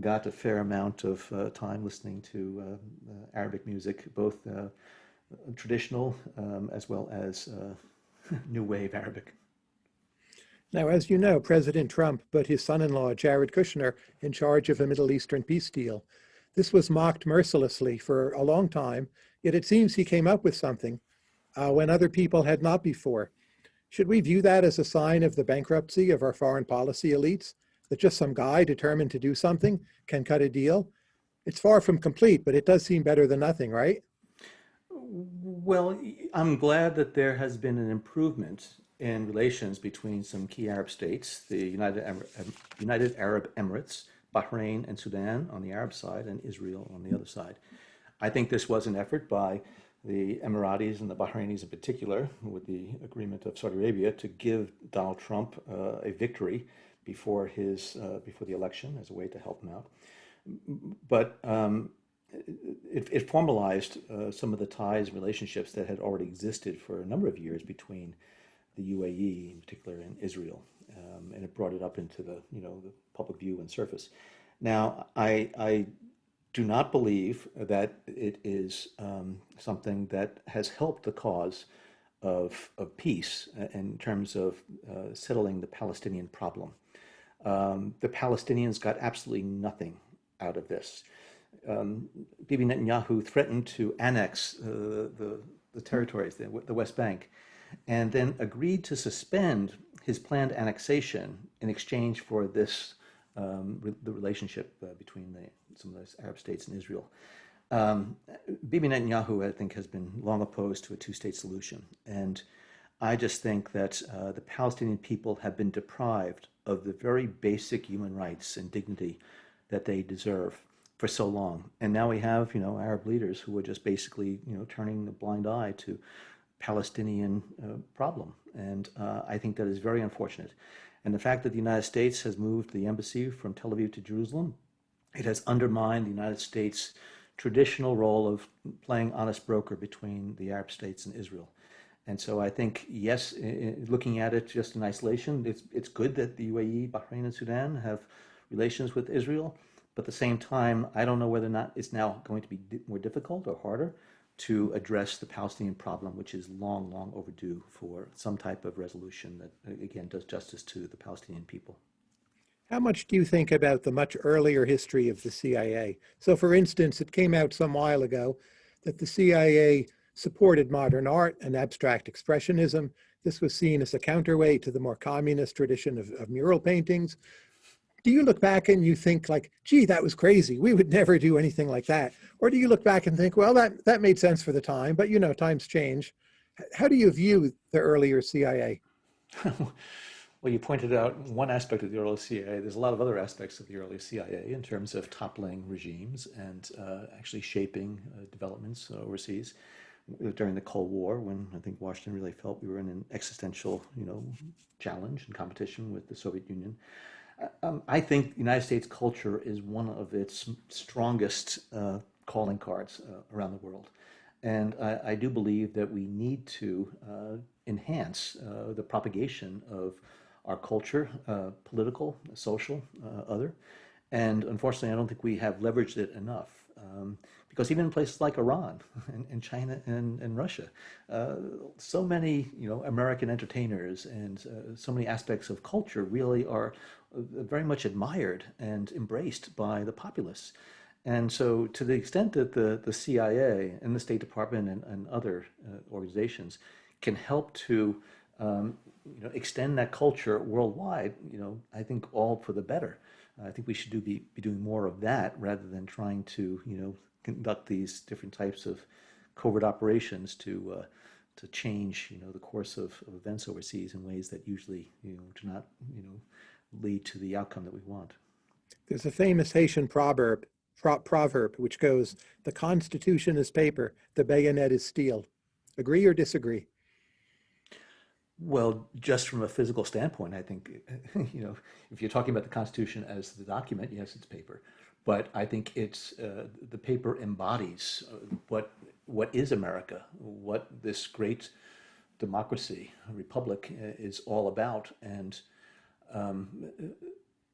got a fair amount of uh, time listening to uh, uh, Arabic music, both uh, traditional um, as well as new wave Arabic. Now, as you know, President Trump put his son-in-law, Jared Kushner, in charge of a Middle Eastern peace deal. This was mocked mercilessly for a long time, yet it seems he came up with something when other people had not before. Should we view that as a sign of the bankruptcy of our foreign policy elites? That just some guy determined to do something can cut a deal? It's far from complete, but it does seem better than nothing, right? Well, I'm glad that there has been an improvement in relations between some key Arab states, the United, United Arab Emirates, Bahrain and Sudan on the Arab side, and Israel on the other side. I think this was an effort by the Emiratis and the Bahrainis in particular, with the agreement of Saudi Arabia to give Donald Trump uh, a victory before his uh, before the election as a way to help him out. But um, it, it formalized uh, some of the ties and relationships that had already existed for a number of years between the UAE, in particular, and Israel, um, and it brought it up into the you know the public view and surface. Now, I, I do not believe that it is um, something that has helped the cause of, of peace uh, in terms of uh, settling the Palestinian problem. Um, the Palestinians got absolutely nothing out of this. Um, Bibi Netanyahu threatened to annex uh, the, the territories, the, the West Bank, and then agreed to suspend his planned annexation in exchange for this um, re the relationship uh, between the, some of those Arab states and Israel. Um, Bibi Netanyahu, I think, has been long opposed to a two-state solution, and I just think that uh, the Palestinian people have been deprived of the very basic human rights and dignity that they deserve for so long. And now we have, you know, Arab leaders who are just basically, you know, turning a blind eye to Palestinian uh, problem. And uh, I think that is very unfortunate. And the fact that the United States has moved the embassy from Tel Aviv to Jerusalem, it has undermined the United States' traditional role of playing honest broker between the Arab states and Israel. And so I think, yes, looking at it just in isolation, it's, it's good that the UAE, Bahrain, and Sudan have relations with Israel. But at the same time, I don't know whether or not it's now going to be more difficult or harder to address the Palestinian problem, which is long, long overdue for some type of resolution that, again, does justice to the Palestinian people. How much do you think about the much earlier history of the CIA? So for instance, it came out some while ago that the CIA supported modern art and abstract expressionism. This was seen as a counterweight to the more communist tradition of, of mural paintings do you look back and you think like, gee, that was crazy. We would never do anything like that. Or do you look back and think, well, that, that made sense for the time, but you know, times change. How do you view the earlier CIA? well, you pointed out one aspect of the early CIA. There's a lot of other aspects of the early CIA in terms of toppling regimes and uh, actually shaping uh, developments overseas during the Cold War, when I think Washington really felt we were in an existential, you know, challenge and competition with the Soviet Union. Um, I think United States culture is one of its strongest uh, calling cards uh, around the world. And I, I, do believe that we need to uh, enhance uh, the propagation of our culture, uh, political, social, uh, other. And unfortunately, I don't think we have leveraged it enough. Um, because even in places like Iran and, and China and, and Russia, uh, so many you know American entertainers and uh, so many aspects of culture really are very much admired and embraced by the populace. And so to the extent that the, the CIA and the State Department and, and other uh, organizations can help to um, you know, extend that culture worldwide, you know, I think all for the better. I think we should do be, be doing more of that rather than trying to, you know, conduct these different types of covert operations to uh, to change, you know, the course of, of, events overseas in ways that usually, you know, do not, you know, lead to the outcome that we want. There's a famous Haitian proverb, pro proverb which goes, "The Constitution is paper, the bayonet is steel." Agree or disagree? Well, just from a physical standpoint, I think, you know, if you're talking about the Constitution as the document, yes, it's paper but I think it's uh, the paper embodies uh, what what is America, what this great democracy, republic uh, is all about, and um,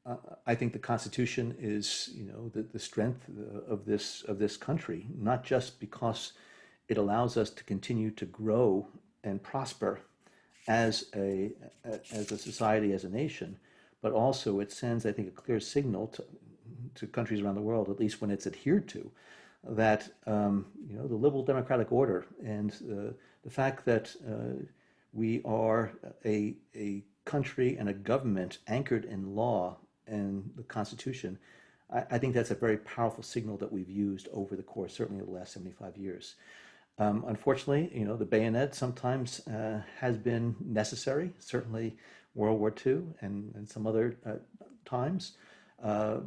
uh, I think the Constitution is you know the, the strength of this of this country, not just because it allows us to continue to grow and prosper as a as a society, as a nation, but also it sends, I think, a clear signal to to countries around the world, at least when it's adhered to, that um, you know the liberal democratic order and uh, the fact that uh, we are a, a country and a government anchored in law and the Constitution, I, I, think that's a very powerful signal that we've used over the course, certainly the last 75 years. Um, unfortunately, you know, the bayonet sometimes uh, has been necessary, certainly World War II and, and some other uh, times. Uh,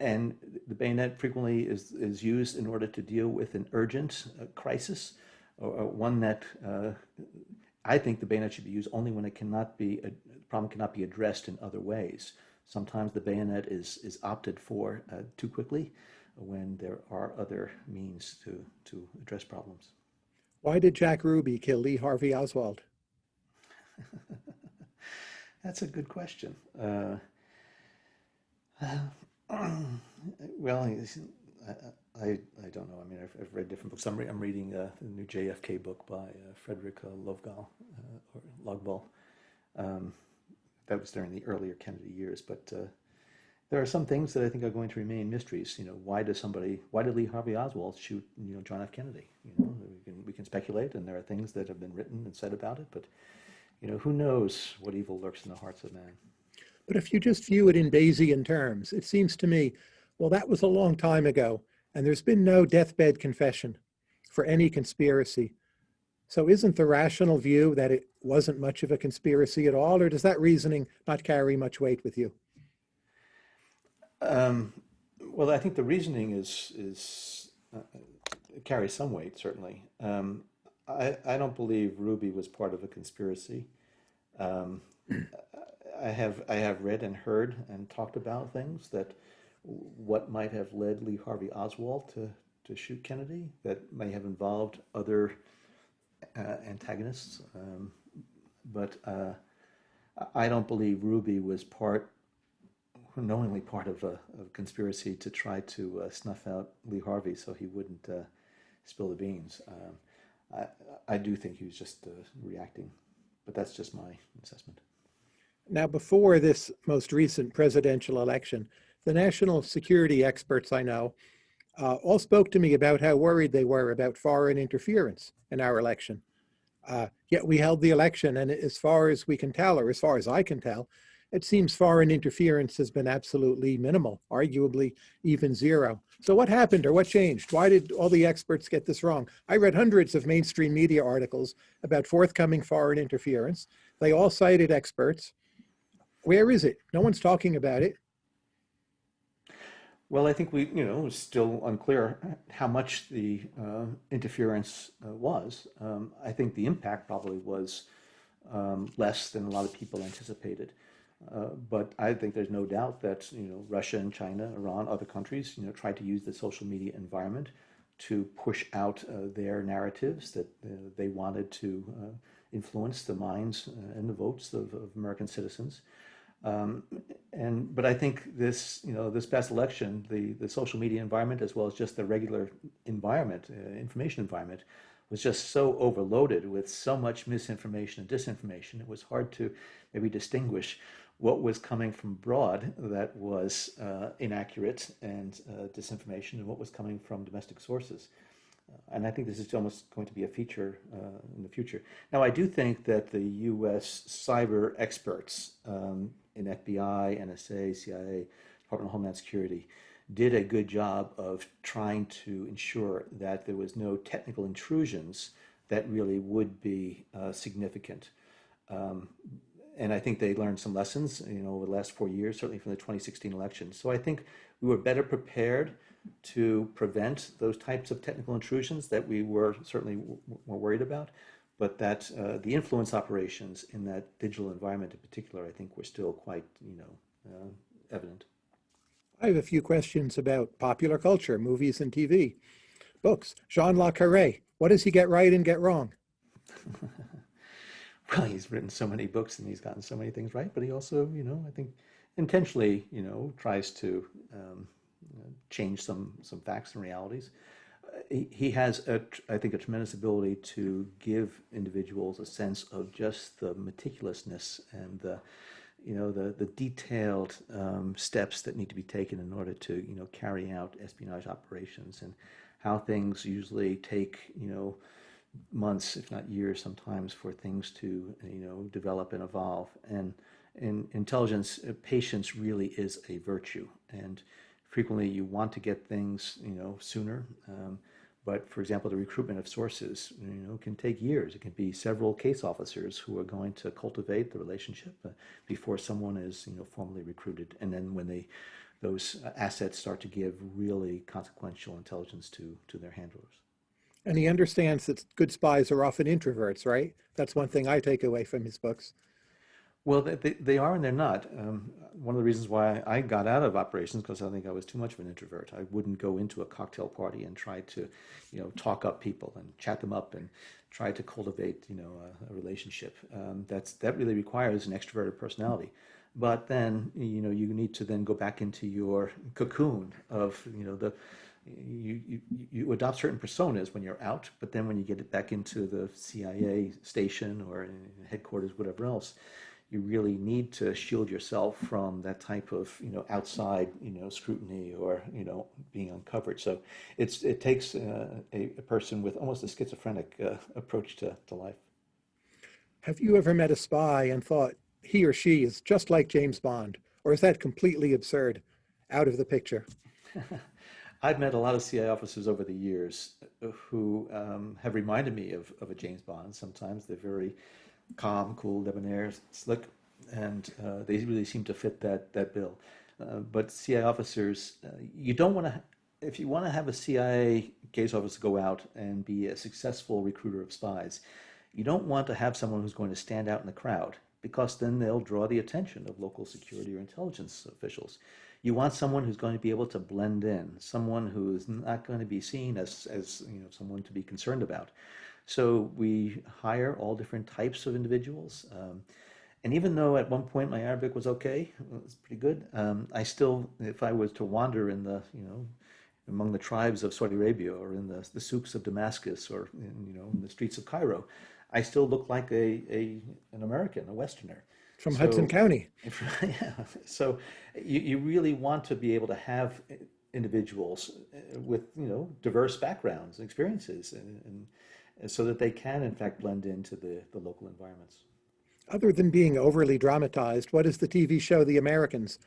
and the bayonet frequently is, is used in order to deal with an urgent uh, crisis or, or, one that uh, I think the bayonet should be used only when it cannot be, a problem cannot be addressed in other ways. Sometimes the bayonet is, is opted for uh, too quickly when there are other means to, to address problems. Why did Jack Ruby kill Lee Harvey Oswald? That's a good question. Uh, well, I, I, I don't know. I mean, I've, I've read different books. I'm, re I'm reading uh, the new JFK book by uh, Fredrik uh, Lovgal, uh, or Logbal. Um, that was during the earlier Kennedy years, but uh, there are some things that I think are going to remain mysteries. You know, why does somebody, why did Lee Harvey Oswald shoot, you know, John F. Kennedy? You know, we can, we can speculate, and there are things that have been written and said about it, but, you know, who knows what evil lurks in the hearts of man. But if you just view it in Bayesian terms, it seems to me, well, that was a long time ago, and there's been no deathbed confession for any conspiracy. So isn't the rational view that it wasn't much of a conspiracy at all, or does that reasoning not carry much weight with you? Um, well, I think the reasoning is is uh, carries some weight, certainly. Um, I I don't believe Ruby was part of a conspiracy. Um, I have I have read and heard and talked about things that what might have led Lee Harvey Oswald to to shoot Kennedy that may have involved other antagonists, um, but uh, I don't believe Ruby was part knowingly part of a, a conspiracy to try to uh, snuff out Lee Harvey so he wouldn't uh, spill the beans. Um, I, I do think he was just uh, reacting, but that's just my assessment. Now, before this most recent presidential election, the national security experts I know uh, all spoke to me about how worried they were about foreign interference in our election. Uh, yet we held the election, and as far as we can tell, or as far as I can tell, it seems foreign interference has been absolutely minimal, arguably even zero. So what happened or what changed? Why did all the experts get this wrong? I read hundreds of mainstream media articles about forthcoming foreign interference. They all cited experts. Where is it? No one's talking about it. Well, I think we, you know, it's still unclear how much the uh, interference uh, was. Um, I think the impact probably was um, less than a lot of people anticipated. Uh, but I think there's no doubt that you know Russia and China, Iran, other countries, you know, tried to use the social media environment to push out uh, their narratives that uh, they wanted to uh, influence the minds and the votes of, of American citizens. Um, and but I think this you know this past election, the the social media environment as well as just the regular environment, information environment, was just so overloaded with so much misinformation and disinformation. It was hard to maybe distinguish what was coming from abroad that was uh, inaccurate and uh, disinformation and what was coming from domestic sources. Uh, and I think this is almost going to be a feature uh, in the future. Now, I do think that the U.S. cyber experts um, in FBI, NSA, CIA, Department of Homeland Security did a good job of trying to ensure that there was no technical intrusions that really would be uh, significant. Um, and I think they learned some lessons, you know, over the last four years, certainly from the 2016 election. So I think we were better prepared to prevent those types of technical intrusions that we were certainly more worried about, but that uh, the influence operations in that digital environment in particular, I think were still quite, you know, uh, evident. I have a few questions about popular culture, movies and TV, books. John le Carré, what does he get right and get wrong? well, he's written so many books and he's gotten so many things right, but he also, you know, I think intentionally, you know, tries to um, change some some facts and realities. He, he has, a, I think, a tremendous ability to give individuals a sense of just the meticulousness and the, you know, the the detailed um, steps that need to be taken in order to, you know, carry out espionage operations and how things usually take, you know, months, if not years, sometimes for things to you know develop and evolve. And in intelligence, uh, patience really is a virtue, and frequently you want to get things you know sooner. Um, but for example, the recruitment of sources, you know, can take years. It can be several case officers who are going to cultivate the relationship uh, before someone is, you know, formally recruited. And then when they, those assets start to give really consequential intelligence to to their handlers. And he understands that good spies are often introverts, right? That's one thing I take away from his books. Well, they, they, are and they're not. Um, one of the reasons why I got out of operations because I think I was too much of an introvert. I wouldn't go into a cocktail party and try to, you know, talk up people and chat them up and try to cultivate, you know, a, a relationship. Um, that's that really requires an extroverted personality. But then, you know, you need to then go back into your cocoon of, you know, the you, you, you adopt certain personas when you're out, but then when you get it back into the CIA station or headquarters, whatever else, you really need to shield yourself from that type of you know outside you know scrutiny or you know being uncovered. So it's it takes uh, a, a, person with almost a schizophrenic uh, approach to, to life. Have you ever met a spy and thought he or she is just like James Bond, or is that completely absurd, out of the picture? I've met a lot of CIA officers over the years who um, have reminded me of, of a James Bond. Sometimes they're very calm, cool, debonair, slick, and uh, they really seem to fit that that bill. Uh, but CIA officers, uh, you don't want to. If you want to have a CIA case officer go out and be a successful recruiter of spies, you don't want to have someone who's going to stand out in the crowd because then they'll draw the attention of local security or intelligence officials. You want someone who's going to be able to blend in, someone who's not going to be seen as, as you know, someone to be concerned about. So we hire all different types of individuals. Um, and even though at one point my Arabic was okay, it was pretty good, um, I still, if I was to wander in the, you know, among the tribes of Saudi Arabia or in the, the souks of Damascus or in, you know, in the streets of Cairo, I still look like a, a an American, a Westerner. From so, Hudson County. yeah. So you, you really want to be able to have individuals uh, with, you know, diverse backgrounds and experiences and, and so that they can in fact blend into the, the local environments. Other than being overly dramatized, what does the TV show The Americans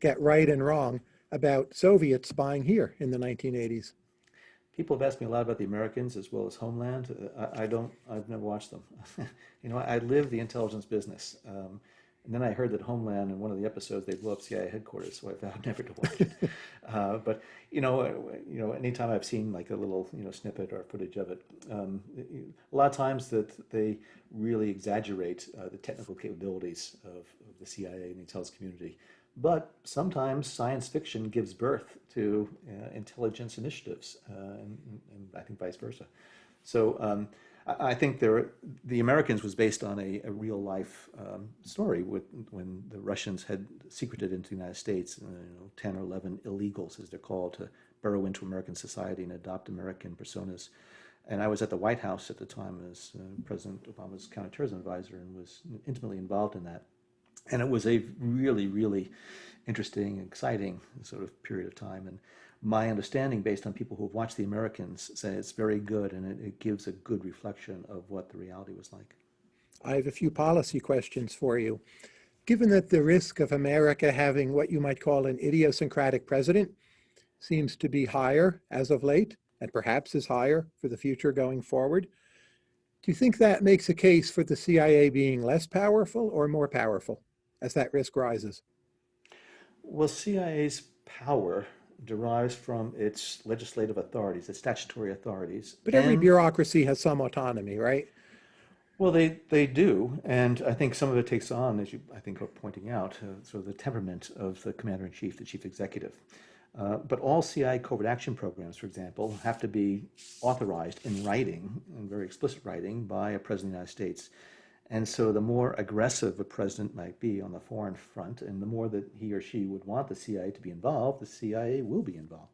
get right and wrong about Soviets spying here in the 1980s? People have asked me a lot about the Americans as well as Homeland. Uh, I, I don't, I've never watched them. you know, I live the intelligence business. Um, and then I heard that Homeland, in one of the episodes, they blew up CIA headquarters, so I vowed never to watch it. uh, but you know, uh, you know, anytime I've seen like a little you know snippet or footage of it, um, a lot of times that they really exaggerate uh, the technical capabilities of, of, the CIA and the intelligence community. But sometimes science fiction gives birth to uh, intelligence initiatives, uh, and, and, I think vice versa. So. Um, I think there, the Americans was based on a, a real life um, story with, when the Russians had secreted into the United States, uh, you know, 10 or 11 illegals, as they're called, to burrow into American society and adopt American personas. And I was at the White House at the time as uh, President Obama's counterterrorism advisor and was intimately involved in that. And it was a really, really interesting, exciting sort of period of time. And my understanding based on people who have watched The Americans say it's very good and it, it, gives a good reflection of what the reality was like. I have a few policy questions for you. Given that the risk of America having what you might call an idiosyncratic president seems to be higher as of late, and perhaps is higher for the future going forward, do you think that makes a case for the CIA being less powerful or more powerful as that risk rises? Well, CIA's power derives from its legislative authorities, its statutory authorities. But every and, bureaucracy has some autonomy, right? Well, they, they do, and I think some of it takes on, as you I think are pointing out, uh, sort of the temperament of the commander-in-chief, the chief executive. Uh, but all CI covert action programs, for example, have to be authorized in writing, in very explicit writing, by a president of the United States. And so the more aggressive a president might be on the foreign front, and the more that he or she would want the CIA to be involved, the CIA will be involved.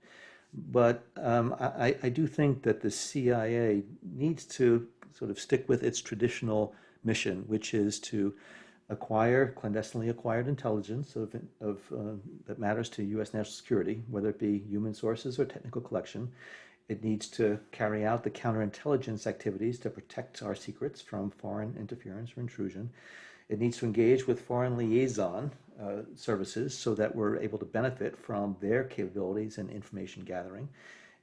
But um, I, I, do think that the CIA needs to sort of stick with its traditional mission, which is to acquire clandestinely acquired intelligence of, of uh, that matters to U.S. national security, whether it be human sources or technical collection, it needs to carry out the counterintelligence activities to protect our secrets from foreign interference or intrusion. It needs to engage with foreign liaison uh, services so that we're able to benefit from their capabilities and information gathering.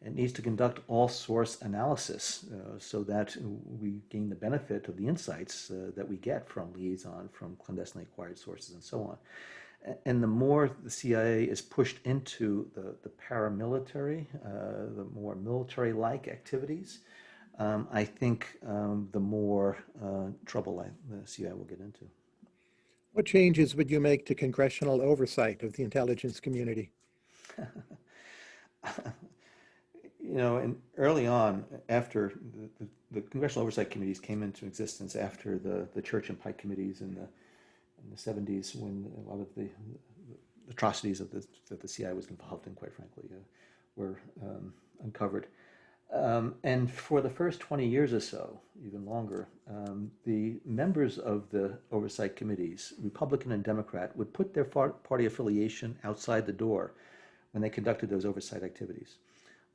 It needs to conduct all source analysis uh, so that we gain the benefit of the insights uh, that we get from liaison, from clandestinely acquired sources, and so on and the more the CIA is pushed into the, the paramilitary, uh, the more military-like activities, um, I think um, the more uh, trouble I, the CIA will get into. What changes would you make to congressional oversight of the intelligence community? you know, and early on, after the, the, the, congressional oversight committees came into existence after the, the Church and Pike committees and the in the 70s, when a lot of the, the atrocities the, that the CIA was involved in, quite frankly, uh, were um, uncovered. Um, and for the first 20 years or so, even longer, um, the members of the oversight committees, Republican and Democrat, would put their party affiliation outside the door when they conducted those oversight activities.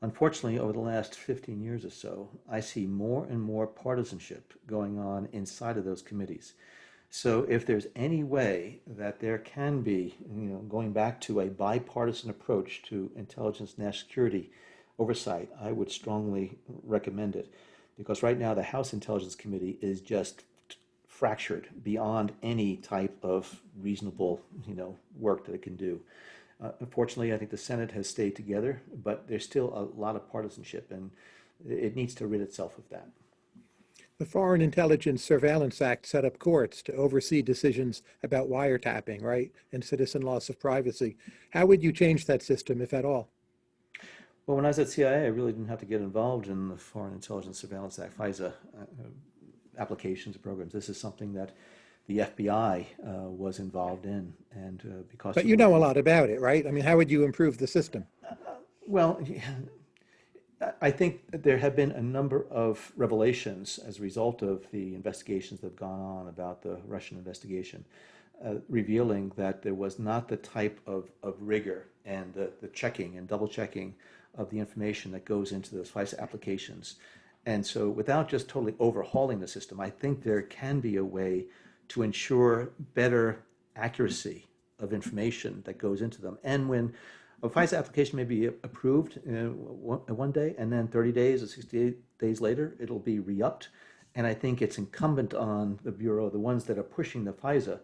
Unfortunately, over the last 15 years or so, I see more and more partisanship going on inside of those committees. So if there's any way that there can be, you know, going back to a bipartisan approach to intelligence and national security oversight, I would strongly recommend it. Because right now the House Intelligence Committee is just fractured beyond any type of reasonable, you know, work that it can do. Uh, unfortunately, I think the Senate has stayed together, but there's still a lot of partisanship, and it needs to rid itself of that. The Foreign Intelligence Surveillance Act set up courts to oversee decisions about wiretapping, right, and citizen loss of privacy. How would you change that system, if at all? Well, when I was at CIA, I really didn't have to get involved in the Foreign Intelligence Surveillance Act, FISA uh, applications and programs. This is something that the FBI uh, was involved in, and uh, because. But you know a lot about it, right? I mean, how would you improve the system? well, I think there have been a number of revelations as a result of the investigations that have gone on about the Russian investigation, uh, revealing that there was not the type of, of rigor and the, the checking and double checking of the information that goes into those FISA applications. And so without just totally overhauling the system, I think there can be a way to ensure better accuracy of information that goes into them. And when a FISA application may be approved uh, one day and then 30 days or 68 days later, it'll be re-upped. And I think it's incumbent on the Bureau, the ones that are pushing the FISA,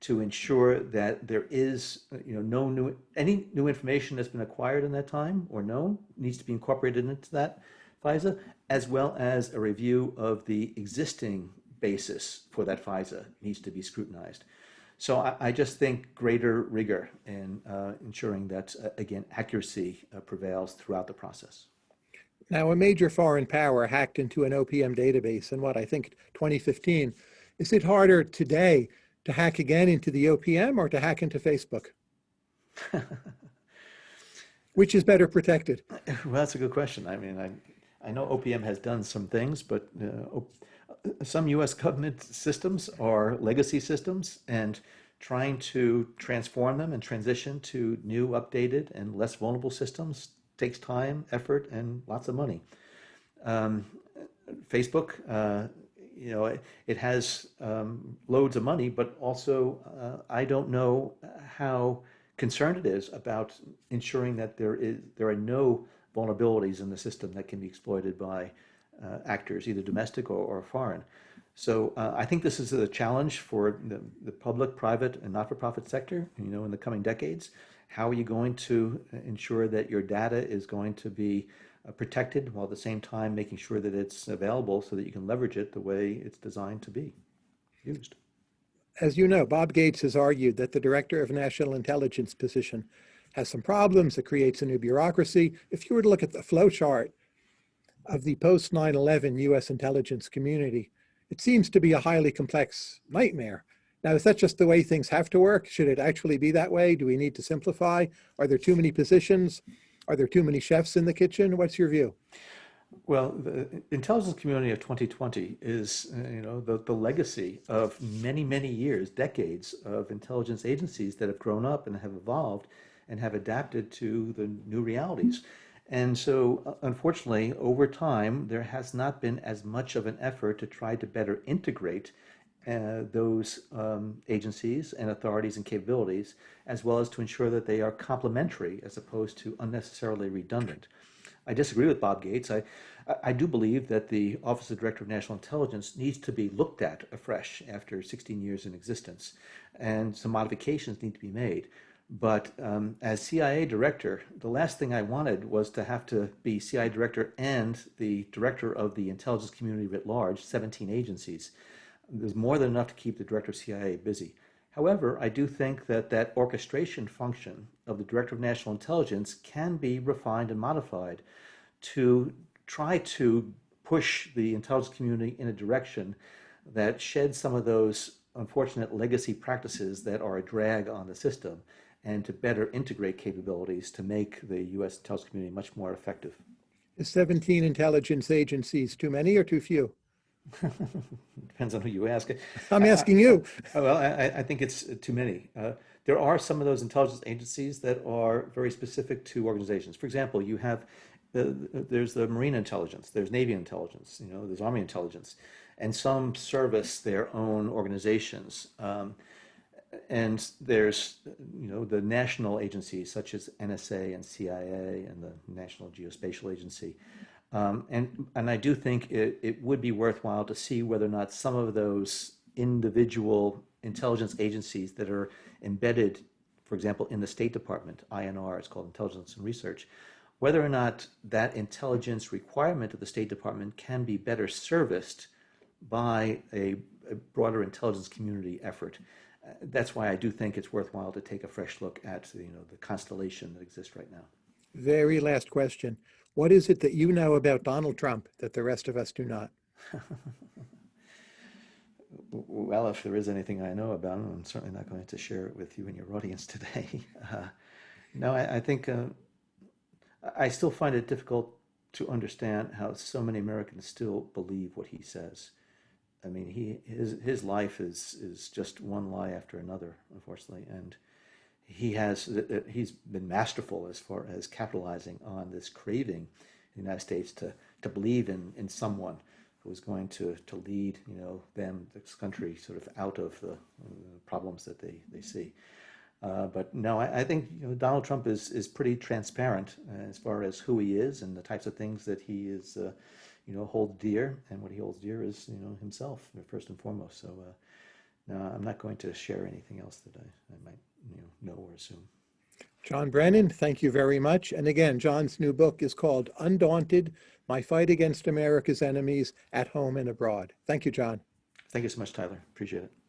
to ensure that there is, you know, no new, any new information that's been acquired in that time or known needs to be incorporated into that FISA, as well as a review of the existing basis for that FISA needs to be scrutinized. So I, I just think greater rigor in uh, ensuring that, uh, again, accuracy uh, prevails throughout the process. Now, a major foreign power hacked into an OPM database in what I think 2015. Is it harder today to hack again into the OPM or to hack into Facebook? Which is better protected? Well, that's a good question. I mean, I, I know OPM has done some things, but uh, some US government systems are legacy systems and trying to transform them and transition to new, updated, and less vulnerable systems takes time, effort, and lots of money. Um, Facebook, uh, you know, it, it has um, loads of money, but also uh, I don't know how concerned it is about ensuring that there is there are no vulnerabilities in the system that can be exploited by uh, actors, either domestic or, or foreign. So uh, I think this is a challenge for the, the public, private, and not-for-profit sector, you know, in the coming decades. How are you going to ensure that your data is going to be uh, protected while at the same time making sure that it's available so that you can leverage it the way it's designed to be used? As you know, Bob Gates has argued that the Director of National Intelligence position has some problems. It creates a new bureaucracy. If you were to look at the flow chart of the post 9-11 US intelligence community, it seems to be a highly complex nightmare. Now, is that just the way things have to work? Should it actually be that way? Do we need to simplify? Are there too many positions? Are there too many chefs in the kitchen? What's your view? Well, the intelligence community of 2020 is, uh, you know, the, the legacy of many, many years, decades of intelligence agencies that have grown up and have evolved and have adapted to the new realities. And so, uh, unfortunately, over time, there has not been as much of an effort to try to better integrate uh, those um, agencies and authorities and capabilities, as well as to ensure that they are complementary as opposed to unnecessarily redundant. I disagree with Bob Gates. I, I do believe that the Office of Director of National Intelligence needs to be looked at afresh after 16 years in existence, and some modifications need to be made. But um, as CIA director, the last thing I wanted was to have to be CIA director and the director of the intelligence community writ large, 17 agencies. There's more than enough to keep the director of CIA busy. However, I do think that that orchestration function of the Director of National Intelligence can be refined and modified to try to push the intelligence community in a direction that sheds some of those unfortunate legacy practices that are a drag on the system and to better integrate capabilities to make the U.S. intelligence community much more effective. Is 17 intelligence agencies too many or too few? Depends on who you ask. I'm asking you. Well, I, I- I think it's too many. Uh, There are some of those intelligence agencies that are very specific to organizations. For example, you have, the, there's the Marine intelligence, there's Navy intelligence, you know, there's Army intelligence, and some service their own organizations. Um, And there's, you know, the national agencies such as NSA and CIA and the National Geospatial Agency. Um, and, and I do think it, it would be worthwhile to see whether or not some of those individual intelligence agencies that are embedded, for example, in the State Department, INR, it's called Intelligence and Research, whether or not that intelligence requirement of the State Department can be better serviced by a, a broader intelligence community effort. That's why I do think it's worthwhile to take a fresh look at, you know, the constellation that exists right now. Very last question. What is it that you know about Donald Trump that the rest of us do not? Well, if there is anything I know about him, I'm certainly not going to share it with you and your audience today. Uh, no, I, I think uh, I I still find it difficult to understand how so many Americans still believe what he says. I mean, he his his life is is just one lie after another, unfortunately, and he has uh, he's been masterful as far as capitalizing on this craving in the United States to to believe in in someone who is going to to lead you know them this country sort of out of the uh, problems that they they see. Uh, but no, I, I think you know Donald Trump is is pretty transparent uh, as far as who he is and the types of things that he is uh, you know holds dear, and what he holds dear is you know himself first and foremost. So. Uh, no, I'm not going to share anything else that I, I might you know, know or assume. John Brennan, thank you very much. And again, John's new book is called Undaunted, My Fight Against America's Enemies at Home and Abroad. Thank you, John. Thank you so much, Tyler. Appreciate it.